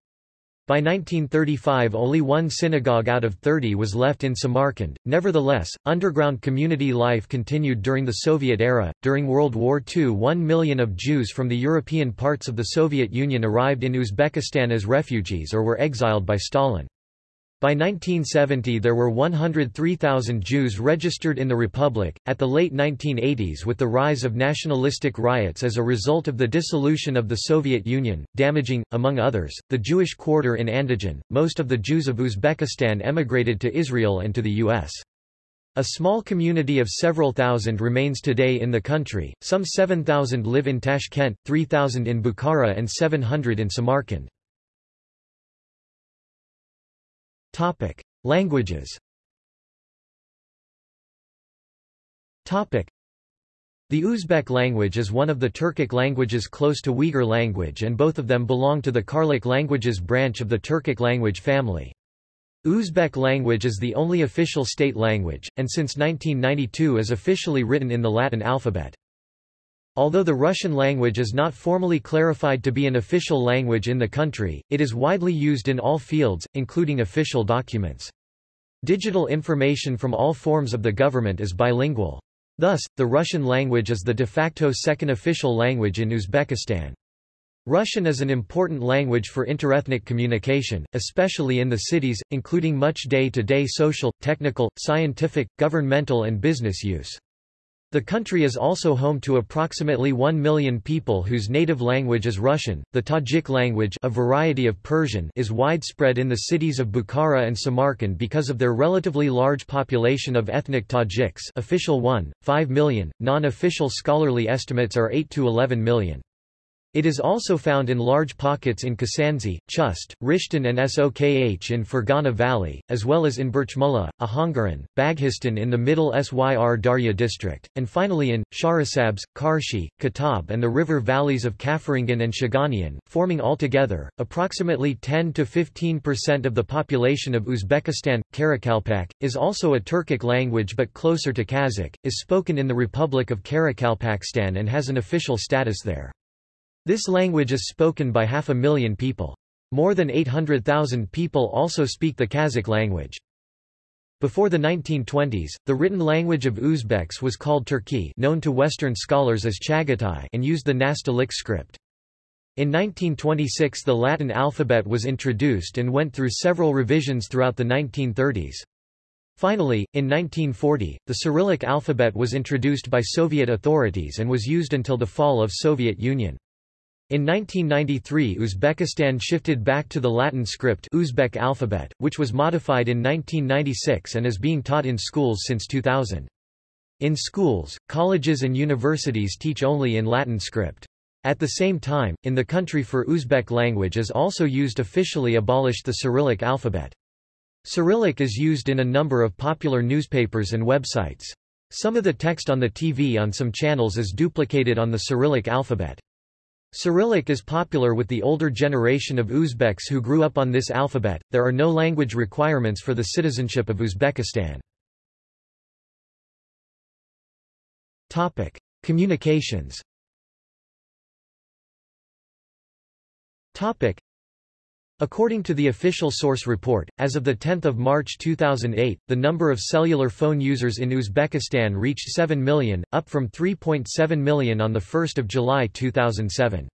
By 1935 only one synagogue out of 30 was left in Samarkand. Nevertheless, underground community life continued during the Soviet era. During World War II, 1 million of Jews from the European parts of the Soviet Union arrived in Uzbekistan as refugees or were exiled by Stalin. By 1970 there were 103,000 Jews registered in the republic. At the late 1980s with the rise of nationalistic riots as a result of the dissolution of the Soviet Union, damaging, among others, the Jewish quarter in Andijan, most of the Jews of Uzbekistan emigrated to Israel and to the U.S. A small community of several thousand remains today in the country, some 7,000 live in Tashkent, 3,000 in Bukhara and 700 in Samarkand. Topic: Languages. Topic: The Uzbek language is one of the Turkic languages close to Uyghur language and both of them belong to the Karluk languages branch of the Turkic language family. Uzbek language is the only official state language, and since 1992 is officially written in the Latin alphabet. Although the Russian language is not formally clarified to be an official language in the country, it is widely used in all fields, including official documents. Digital information from all forms of the government is bilingual. Thus, the Russian language is the de facto second official language in Uzbekistan. Russian is an important language for interethnic communication, especially in the cities, including much day-to-day -day social, technical, scientific, governmental and business use. The country is also home to approximately 1 million people whose native language is Russian. The Tajik language, a variety of Persian, is widespread in the cities of Bukhara and Samarkand because of their relatively large population of ethnic Tajiks, official 1, 5 million, non-official scholarly estimates are 8 to 11 million. It is also found in large pockets in Kasansay, Chust, Rishton and Sokh in Fergana Valley, as well as in Burchmulla, Ahangaran, Baghistan in the middle Syr Darya district, and finally in, Shahrisabz, Karshi, Kitab and the river valleys of Kafarangan and Shiganian, forming altogether, approximately 10–15% of the population of Uzbekistan. Karakalpak, is also a Turkic language but closer to Kazakh, is spoken in the Republic of Karakalpakstan and has an official status there. This language is spoken by half a million people. More than 800,000 people also speak the Kazakh language. Before the 1920s, the written language of Uzbeks was called Turki known to Western scholars as Chagatai and used the Nastaliq script. In 1926 the Latin alphabet was introduced and went through several revisions throughout the 1930s. Finally, in 1940, the Cyrillic alphabet was introduced by Soviet authorities and was used until the fall of Soviet Union. In 1993 Uzbekistan shifted back to the Latin script Uzbek alphabet, which was modified in 1996 and is being taught in schools since 2000. In schools, colleges and universities teach only in Latin script. At the same time, in the country for Uzbek language is also used officially abolished the Cyrillic alphabet. Cyrillic is used in a number of popular newspapers and websites. Some of the text on the TV on some channels is duplicated on the Cyrillic alphabet. Cyrillic is popular with the older generation of Uzbeks who grew up on this alphabet. There are no language requirements for the citizenship of Uzbekistan. Topic: Communications. Topic: According to the official source report, as of 10 March 2008, the number of cellular phone users in Uzbekistan reached 7 million, up from 3.7 million on 1 July 2007.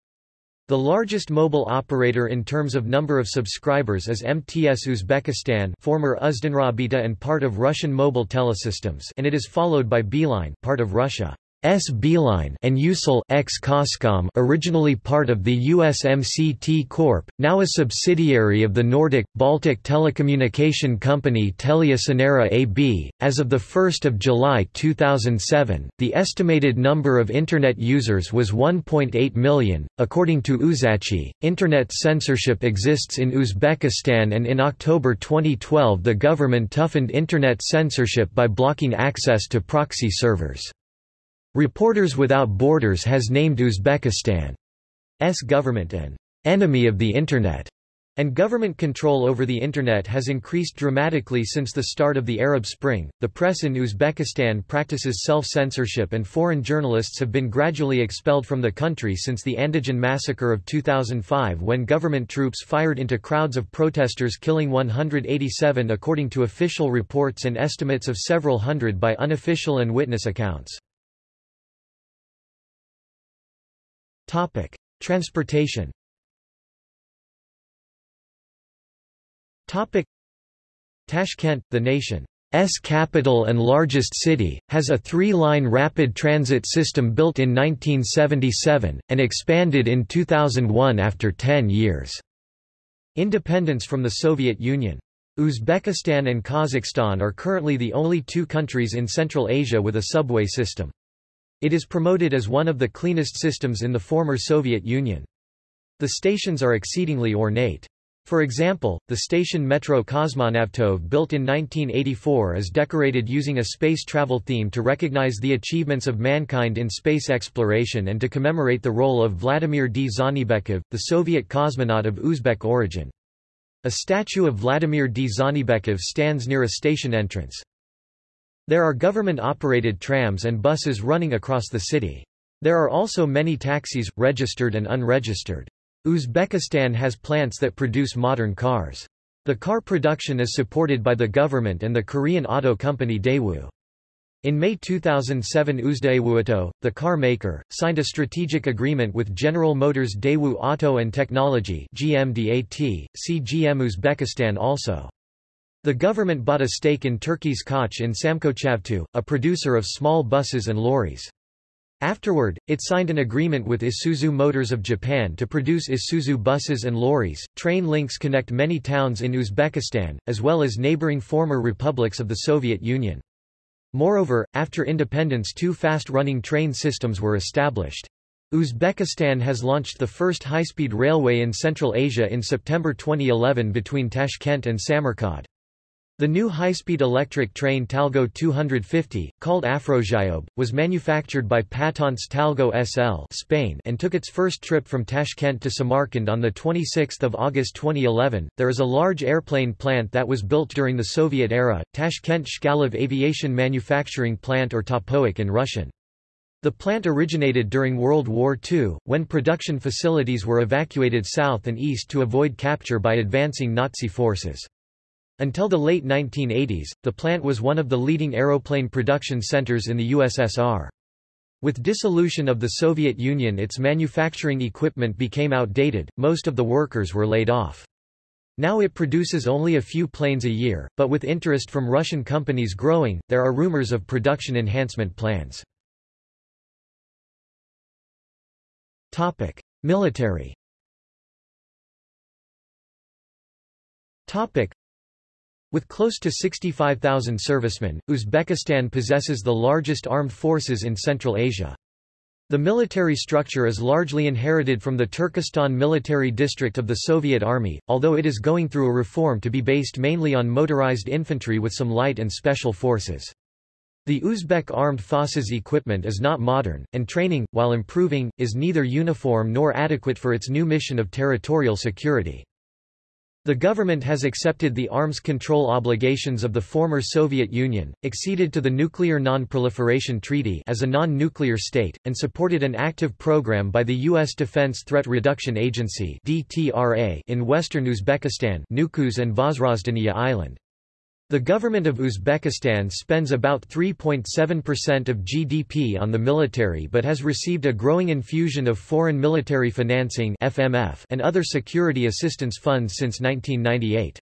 The largest mobile operator in terms of number of subscribers is MTS Uzbekistan former Uzdunrobita and part of Russian Mobile Telesystems and it is followed by Beeline part of Russia. S. Beeline and Ucell ex Coscom originally part of the USMCT Corp., now a subsidiary of the Nordic, Baltic telecommunication company TeliaSonera AB. As of 1 July 2007, the estimated number of Internet users was 1.8 million. According to Uzachi, Internet censorship exists in Uzbekistan and in October 2012 the government toughened Internet censorship by blocking access to proxy servers. Reporters Without Borders has named Uzbekistan's government an enemy of the Internet, and government control over the Internet has increased dramatically since the start of the Arab Spring. The press in Uzbekistan practices self censorship, and foreign journalists have been gradually expelled from the country since the Andijan massacre of 2005 when government troops fired into crowds of protesters, killing 187 according to official reports and estimates of several hundred by unofficial and witness accounts. Topic: Transportation. Topic: Tashkent, the nation's capital and largest city, has a three-line rapid transit system built in 1977, and expanded in 2001 after 10 years. Independence from the Soviet Union. Uzbekistan and Kazakhstan are currently the only two countries in Central Asia with a subway system. It is promoted as one of the cleanest systems in the former Soviet Union. The stations are exceedingly ornate. For example, the station Metro Kosmonavtov built in 1984 is decorated using a space travel theme to recognize the achievements of mankind in space exploration and to commemorate the role of Vladimir Dzhanibekov, the Soviet cosmonaut of Uzbek origin. A statue of Vladimir Dzhanibekov stands near a station entrance. There are government-operated trams and buses running across the city. There are also many taxis, registered and unregistered. Uzbekistan has plants that produce modern cars. The car production is supported by the government and the Korean auto company Daewoo. In May 2007 Uzdaewooauto, the car maker, signed a strategic agreement with General Motors Daewoo Auto and Technology GMDAT, see GM Uzbekistan also. The government bought a stake in Turkey's Koç in SamKochAvto, a producer of small buses and lorries. Afterward, it signed an agreement with Isuzu Motors of Japan to produce Isuzu buses and lorries. Train links connect many towns in Uzbekistan, as well as neighboring former republics of the Soviet Union. Moreover, after independence two fast-running train systems were established. Uzbekistan has launched the first high-speed railway in Central Asia in September 2011 between Tashkent and Samarkand. The new high-speed electric train Talgo 250, called Afrosiyob, was manufactured by Patentes Talgo SL Spain and took its first trip from Tashkent to Samarkand on 26 August 2011. There is a large airplane plant that was built during the Soviet era, Tashkent Chkalov Aviation Manufacturing Plant or Tapoik in Russian. The plant originated during World War II, when production facilities were evacuated south and east to avoid capture by advancing Nazi forces. Until the late 1980s, the plant was one of the leading aeroplane production centers in the USSR. With dissolution of the Soviet Union its manufacturing equipment became outdated, most of the workers were laid off. Now it produces only a few planes a year, but with interest from Russian companies growing, there are rumors of production enhancement plans. Topic. Military with close to 65,000 servicemen, Uzbekistan possesses the largest armed forces in Central Asia. The military structure is largely inherited from the Turkestan military district of the Soviet Army, although it is going through a reform to be based mainly on motorized infantry with some light and special forces. The Uzbek armed forces equipment is not modern, and training, while improving, is neither uniform nor adequate for its new mission of territorial security. The government has accepted the arms control obligations of the former Soviet Union, acceded to the Nuclear Non-Proliferation Treaty as a non-nuclear state, and supported an active program by the U.S. Defense Threat Reduction Agency in western Uzbekistan Nukus and Vozrozhdeniya Island. The government of Uzbekistan spends about 3.7% of GDP on the military but has received a growing infusion of foreign military financing FMF and other security assistance funds since 1998.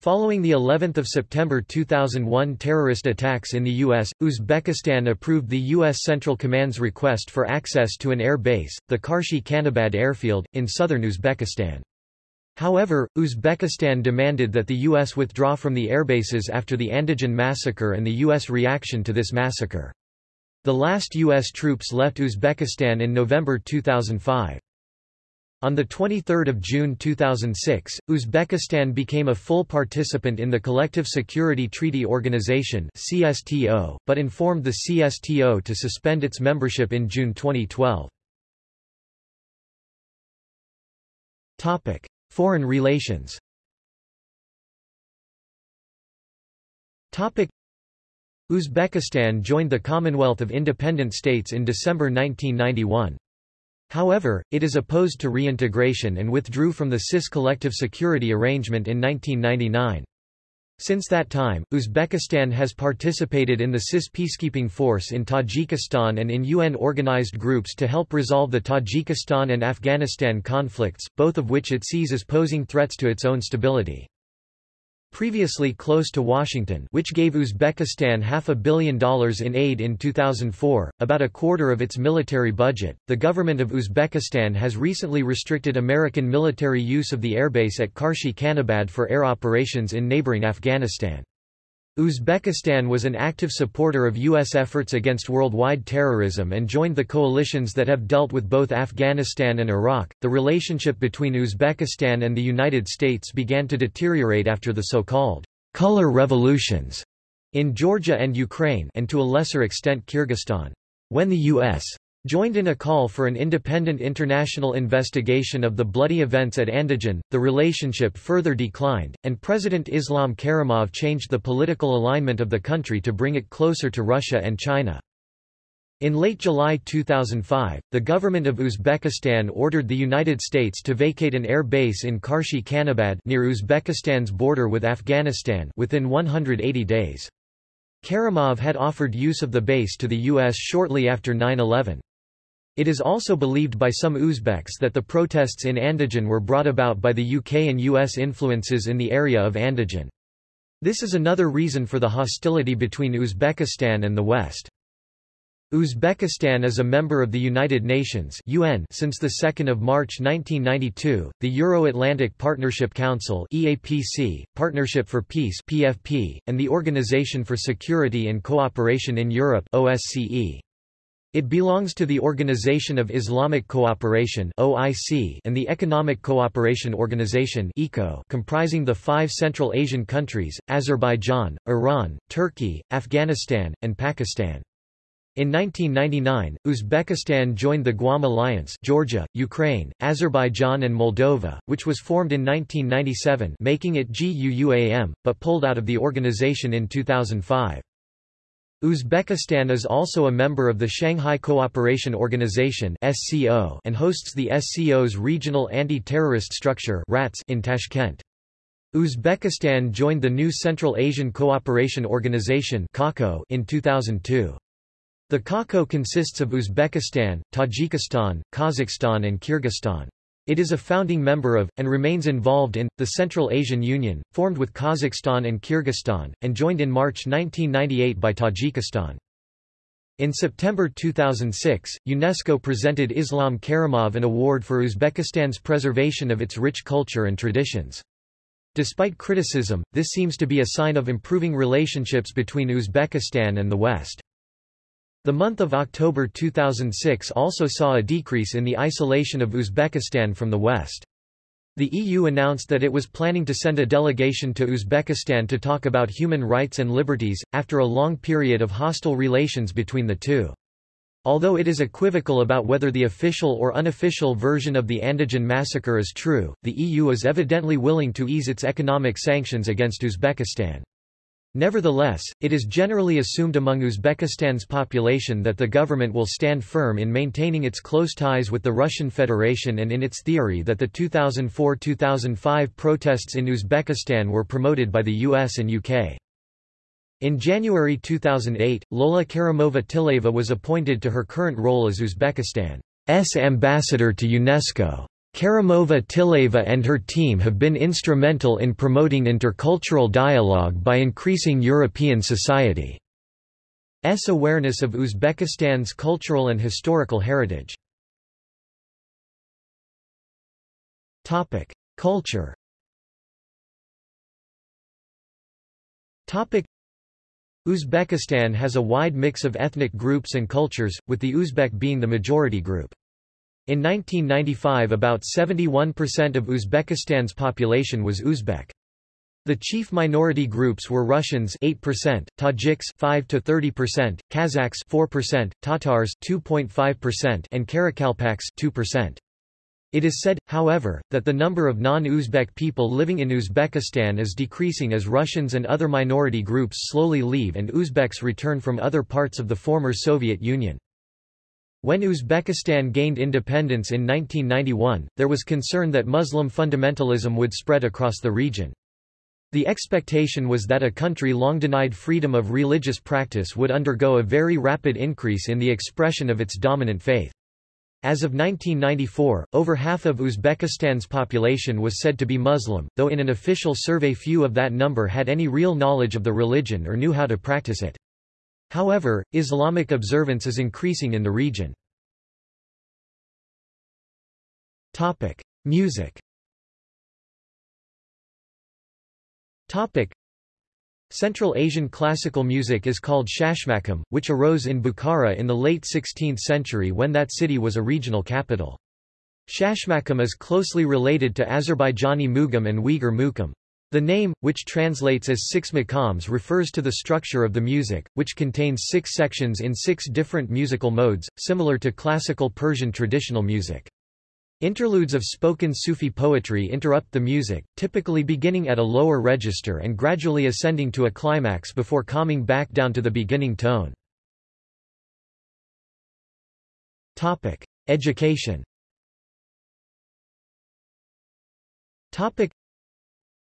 Following the 11th of September 2001 terrorist attacks in the U.S., Uzbekistan approved the U.S. Central Command's request for access to an air base, the Karshi Khanabad airfield, in southern Uzbekistan. However, Uzbekistan demanded that the U.S. withdraw from the airbases after the Andijan massacre and the U.S. reaction to this massacre. The last U.S. troops left Uzbekistan in November 2005. On 23 June 2006, Uzbekistan became a full participant in the Collective Security Treaty Organization CSTO, but informed the CSTO to suspend its membership in June 2012. Foreign relations Uzbekistan joined the Commonwealth of Independent States in December 1991. However, it is opposed to reintegration and withdrew from the CIS collective security arrangement in 1999. Since that time, Uzbekistan has participated in the CIS peacekeeping force in Tajikistan and in UN-organized groups to help resolve the Tajikistan and Afghanistan conflicts, both of which it sees as posing threats to its own stability. Previously close to Washington which gave Uzbekistan half a billion dollars in aid in 2004, about a quarter of its military budget, the government of Uzbekistan has recently restricted American military use of the airbase at Karshi Khanabad for air operations in neighboring Afghanistan. Uzbekistan was an active supporter of U.S. efforts against worldwide terrorism and joined the coalitions that have dealt with both Afghanistan and Iraq. The relationship between Uzbekistan and the United States began to deteriorate after the so-called color revolutions in Georgia and Ukraine and to a lesser extent Kyrgyzstan. When the U.S. Joined in a call for an independent international investigation of the bloody events at Andijan, the relationship further declined, and President Islam Karimov changed the political alignment of the country to bring it closer to Russia and China. In late July 2005, the government of Uzbekistan ordered the United States to vacate an air base in Karshi Khanabad near Uzbekistan's border with Afghanistan within 180 days. Karimov had offered use of the base to the U.S. shortly after 9-11. It is also believed by some Uzbeks that the protests in Andijan were brought about by the UK and US influences in the area of Andijan. This is another reason for the hostility between Uzbekistan and the West. Uzbekistan is a member of the United Nations UN since 2 March 1992, the Euro-Atlantic Partnership Council EAPC, Partnership for Peace PFP, and the Organization for Security and Cooperation in Europe OSCE. It belongs to the Organization of Islamic Cooperation (OIC) and the Economic Cooperation Organization (ECO), comprising the five Central Asian countries: Azerbaijan, Iran, Turkey, Afghanistan, and Pakistan. In 1999, Uzbekistan joined the Guam Alliance Georgia, Ukraine, Azerbaijan and Moldova, which was formed in 1997 making it GUUAM, but pulled out of the organization in 2005. Uzbekistan is also a member of the Shanghai Cooperation Organization and hosts the SCO's regional anti-terrorist structure in Tashkent. Uzbekistan joined the new Central Asian Cooperation Organization in 2002. The CACO consists of Uzbekistan, Tajikistan, Kazakhstan and Kyrgyzstan. It is a founding member of, and remains involved in, the Central Asian Union, formed with Kazakhstan and Kyrgyzstan, and joined in March 1998 by Tajikistan. In September 2006, UNESCO presented Islam Karimov an award for Uzbekistan's preservation of its rich culture and traditions. Despite criticism, this seems to be a sign of improving relationships between Uzbekistan and the West. The month of October 2006 also saw a decrease in the isolation of Uzbekistan from the West. The EU announced that it was planning to send a delegation to Uzbekistan to talk about human rights and liberties, after a long period of hostile relations between the two. Although it is equivocal about whether the official or unofficial version of the Andijan massacre is true, the EU is evidently willing to ease its economic sanctions against Uzbekistan. Nevertheless, it is generally assumed among Uzbekistan's population that the government will stand firm in maintaining its close ties with the Russian Federation and in its theory that the 2004–2005 protests in Uzbekistan were promoted by the US and UK. In January 2008, Lola Karimova-Tillyaeva was appointed to her current role as Uzbekistan's ambassador to UNESCO. Karimova-Tillyaeva and her team have been instrumental in promoting intercultural dialogue by increasing European society's awareness of Uzbekistan's cultural and historical heritage. Culture Uzbekistan has a wide mix of ethnic groups and cultures, with the Uzbek being the majority group. In 1995 about 71% of Uzbekistan's population was Uzbek. The chief minority groups were Russians 8%, Tajiks 5 to 30%, Kazakhs 4%, Tatars 2.5% and Karakalpaks 2%. It is said, however, that the number of non-Uzbek people living in Uzbekistan is decreasing as Russians and other minority groups slowly leave and Uzbeks return from other parts of the former Soviet Union. When Uzbekistan gained independence in 1991, there was concern that Muslim fundamentalism would spread across the region. The expectation was that a country long denied freedom of religious practice would undergo a very rapid increase in the expression of its dominant faith. As of 1994, over half of Uzbekistan's population was said to be Muslim, though in an official survey few of that number had any real knowledge of the religion or knew how to practice it. However, Islamic observance is increasing in the region. Music Central Asian classical music is called Shashmakam, which arose in Bukhara in the late 16th century when that city was a regional capital. Shashmakam is closely related to Azerbaijani mugam and Uyghur mukam. The name, which translates as six maqams refers to the structure of the music, which contains six sections in six different musical modes, similar to classical Persian traditional music. Interludes of spoken Sufi poetry interrupt the music, typically beginning at a lower register and gradually ascending to a climax before calming back down to the beginning tone. Education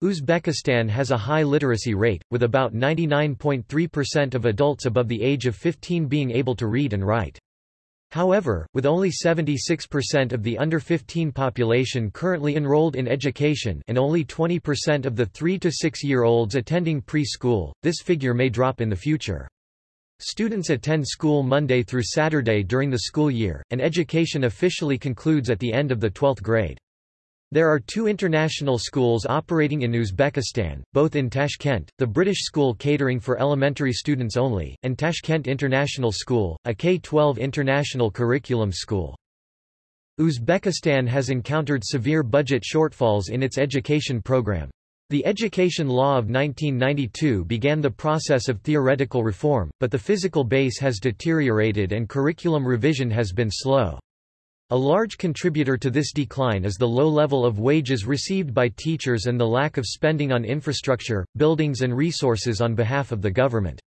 Uzbekistan has a high literacy rate, with about 99.3% of adults above the age of 15 being able to read and write. However, with only 76% of the under 15 population currently enrolled in education and only 20% of the 3 to 6 year olds attending preschool, this figure may drop in the future. Students attend school Monday through Saturday during the school year, and education officially concludes at the end of the 12th grade. There are two international schools operating in Uzbekistan, both in Tashkent, the British school catering for elementary students only, and Tashkent International School, a K-12 international curriculum school. Uzbekistan has encountered severe budget shortfalls in its education program. The Education Law of 1992 began the process of theoretical reform, but the physical base has deteriorated and curriculum revision has been slow. A large contributor to this decline is the low level of wages received by teachers and the lack of spending on infrastructure, buildings and resources on behalf of the government.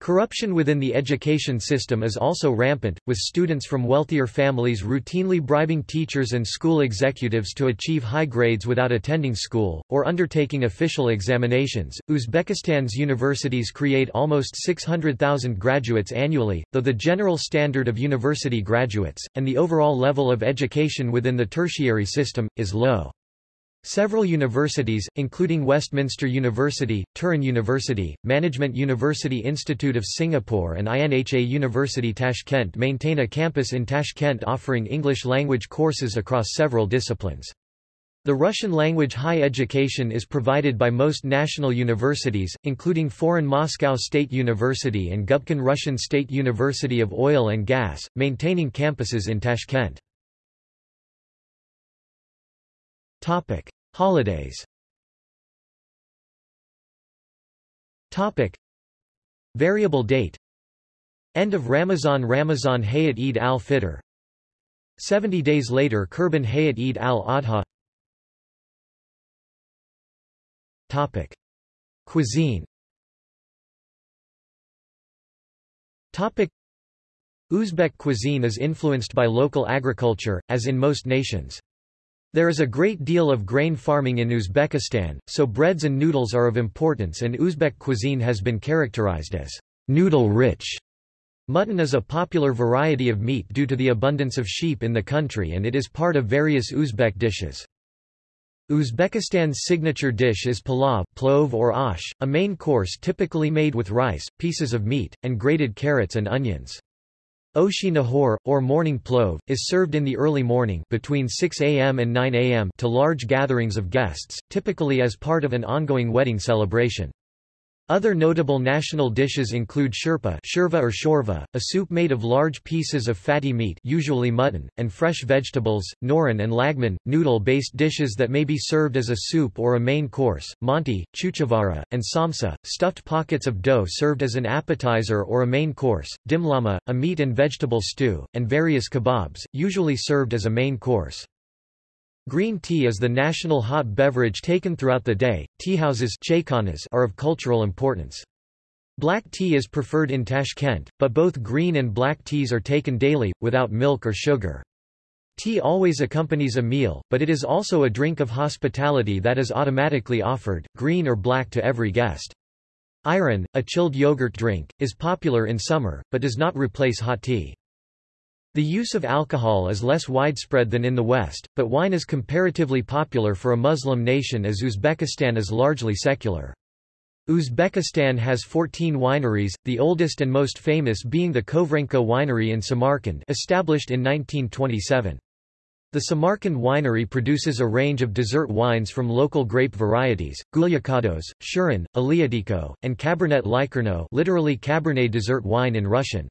Corruption within the education system is also rampant, with students from wealthier families routinely bribing teachers and school executives to achieve high grades without attending school, or undertaking official examinations. Uzbekistan's universities create almost 600,000 graduates annually, though the general standard of university graduates, and the overall level of education within the tertiary system, is low. Several universities, including Westminster University, Turin University, Management University Institute of Singapore and INHA University Tashkent maintain a campus in Tashkent offering English language courses across several disciplines. The Russian language high education is provided by most national universities, including Foreign Moscow State University and Gubkin Russian State University of Oil and Gas, maintaining campuses in Tashkent. Topic: Holidays. Topic: Variable date. End of Ramazan Ramazan Hayit Eid al-Fitr. 70 days later Kurban Hayit Eid al-Adha. Topic: Cuisine. Topic: Uzbek cuisine is influenced by local agriculture, as in most nations. There is a great deal of grain farming in Uzbekistan, so breads and noodles are of importance and Uzbek cuisine has been characterized as noodle-rich. Mutton is a popular variety of meat due to the abundance of sheep in the country and it is part of various Uzbek dishes. Uzbekistan's signature dish is palav plov or ash, a main course typically made with rice, pieces of meat, and grated carrots and onions. Oshi Nahor, or morning plov, is served in the early morning between 6 a.m. and 9 a.m. to large gatherings of guests, typically as part of an ongoing wedding celebration. Other notable national dishes include shurpa shurva or shorva, a soup made of large pieces of fatty meat usually mutton, and fresh vegetables, norin and lagman, noodle-based dishes that may be served as a soup or a main course, manti, chuchvara, and samsa, stuffed pockets of dough served as an appetizer or a main course, dimlama, a meat and vegetable stew, and various kebabs, usually served as a main course. Green tea is the national hot beverage taken throughout the day. Teahouses are of cultural importance. Black tea is preferred in Tashkent, but both green and black teas are taken daily, without milk or sugar. Tea always accompanies a meal, but it is also a drink of hospitality that is automatically offered, green or black to every guest. Ayran, a chilled yogurt drink, is popular in summer, but does not replace hot tea. The use of alcohol is less widespread than in the West, but wine is comparatively popular for a Muslim nation as Uzbekistan is largely secular. Uzbekistan has 14 wineries, the oldest and most famous being the Khovrenko winery in Samarkand established in 1927. The Samarkand winery produces a range of dessert wines from local grape varieties, Gulyakandoz, Shirin, Aleatiko, and Cabernet Likerno literally Cabernet dessert wine in Russian.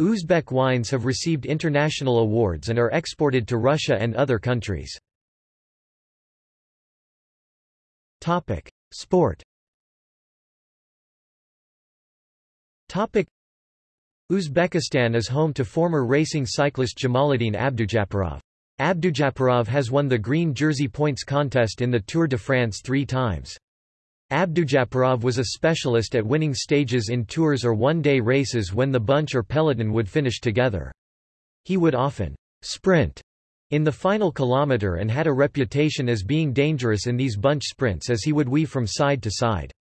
Uzbek wines have received international awards and are exported to Russia and other countries. Sport Uzbekistan is home to former racing cyclist Jamaluddin Abdujaparov. Abdujaparov has won the green jersey points contest in the Tour de France three times. Abdujaparov was a specialist at winning stages in tours or one-day races when the bunch or peloton would finish together. He would often sprint in the final kilometre and had a reputation as being dangerous in these bunch sprints as he would weave from side to side.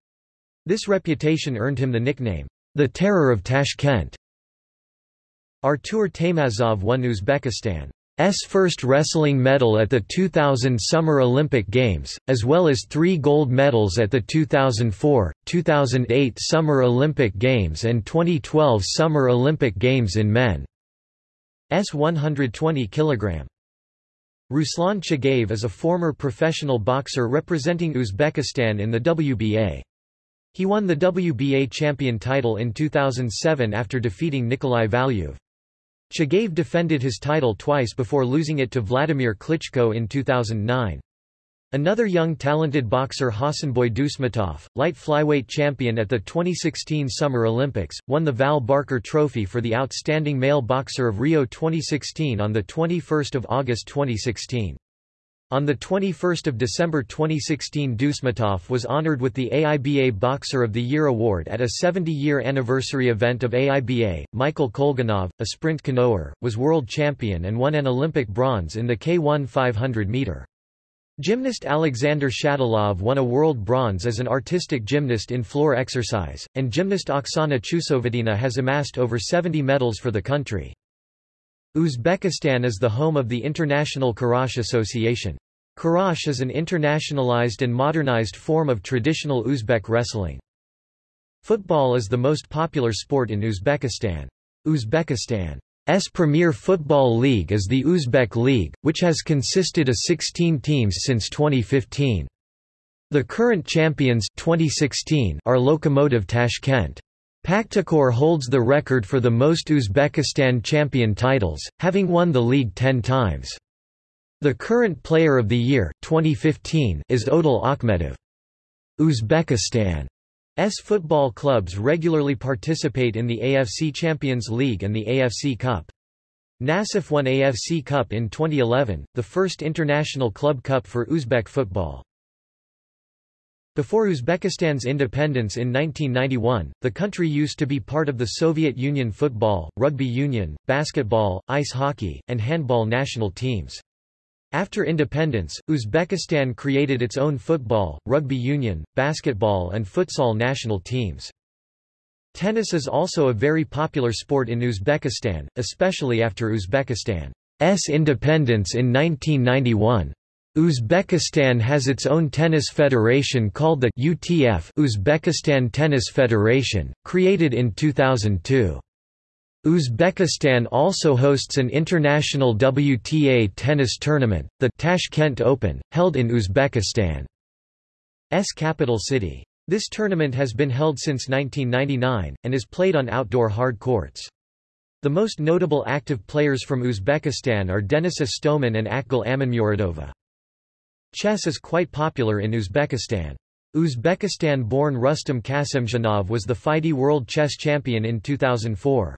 This reputation earned him the nickname, the Terror of Tashkent. Artur Taymazov won Uzbekistan's first wrestling medal at the 2000 Summer Olympic Games, as well as three gold medals at the 2004, 2008 Summer Olympic Games and 2012 Summer Olympic Games in men's 120 kg. Ruslan Chagayev is a former professional boxer representing Uzbekistan in the WBA. He won the WBA champion title in 2007 after defeating Nikolai Valuev. Chagayev defended his title twice before losing it to Vladimir Klitschko in 2009. Another young talented boxer Hasanboy Dusmatov, light flyweight champion at the 2016 Summer Olympics, won the Val Barker Trophy for the Outstanding Male Boxer of Rio 2016 on 21 August 2016. On 21 December 2016 Dusmatov was honored with the AIBA Boxer of the Year award at a 70-year anniversary event of AIBA. Michael Kolganov, a sprint canoer, was world champion and won an Olympic bronze in the K1 500 meter. Gymnast Alexander Shatilov won a world bronze as an artistic gymnast in floor exercise, and gymnast Oksana Chusovitina has amassed over 70 medals for the country. Uzbekistan is the home of the International Kurash Association. Kurash is an internationalized and modernized form of traditional Uzbek wrestling. Football is the most popular sport in Uzbekistan. Uzbekistan's premier football league is the Uzbek League, which has consisted of 16 teams since 2015. The current champions 2016 are Lokomotiv Tashkent. Pakhtakor holds the record for the most Uzbekistan champion titles, having won the league ten times. The current Player of the Year 2015 is Odil Akhmedov. Uzbekistan's football clubs regularly participate in the AFC Champions League and the AFC Cup. Nasaf won AFC Cup in 2011, the first international club cup for Uzbek football. Before Uzbekistan's independence in 1991, the country used to be part of the Soviet Union football, rugby union, basketball, ice hockey, and handball national teams. After independence, Uzbekistan created its own football, rugby union, basketball and futsal national teams. Tennis is also a very popular sport in Uzbekistan, especially after Uzbekistan's independence in 1991. Uzbekistan has its own tennis federation called the UTF Uzbekistan Tennis Federation, created in 2002. Uzbekistan also hosts an international WTA tennis tournament, the Tashkent Open, held in Uzbekistan's capital city. This tournament has been held since 1999, and is played on outdoor hard courts. The most notable active players from Uzbekistan are Denis Istomin and Akgul Amanmuradova. Chess is quite popular in Uzbekistan. Uzbekistan-born Rustam Kasimdzhanov was the FIDE World Chess Champion in 2004.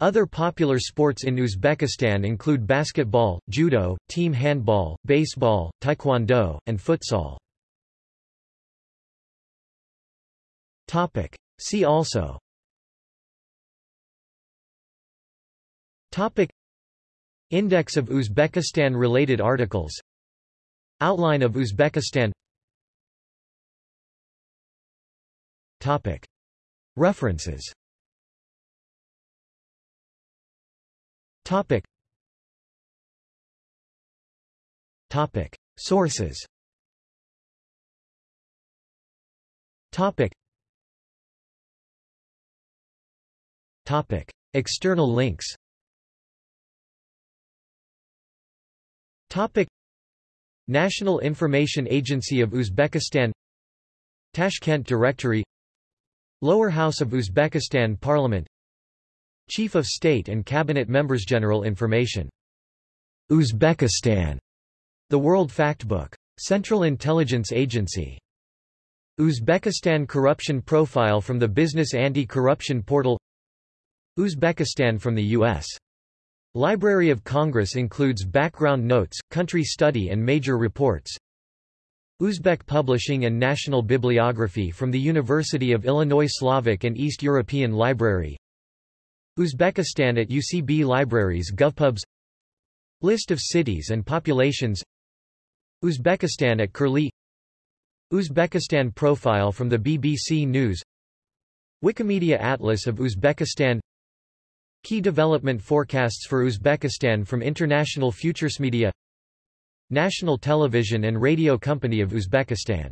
Other popular sports in Uzbekistan include basketball, judo, team handball, baseball, taekwondo, and futsal. Topic. See also Topic Index of Uzbekistan-related articles Outline of Uzbekistan Topic. References Sources. Topic. Topic. External links. Topic. National Information Agency of Uzbekistan. Tashkent Directory. Lower House of Uzbekistan Parliament Chief of State and Cabinet Members General Information. Uzbekistan. The World Factbook. Central Intelligence Agency. Uzbekistan Corruption Profile from the Business Anti-Corruption Portal. Uzbekistan from the U.S. Library of Congress includes background notes, country study and major reports. Uzbek Publishing and National Bibliography from the University of Illinois Slavic and East European Library Uzbekistan at UCB Libraries GovPubs. List of cities and populations. Uzbekistan at Curlie. Uzbekistan profile from the BBC News. Wikimedia Atlas of Uzbekistan. Key development forecasts for Uzbekistan from International Futures Media. National Television and Radio Company of Uzbekistan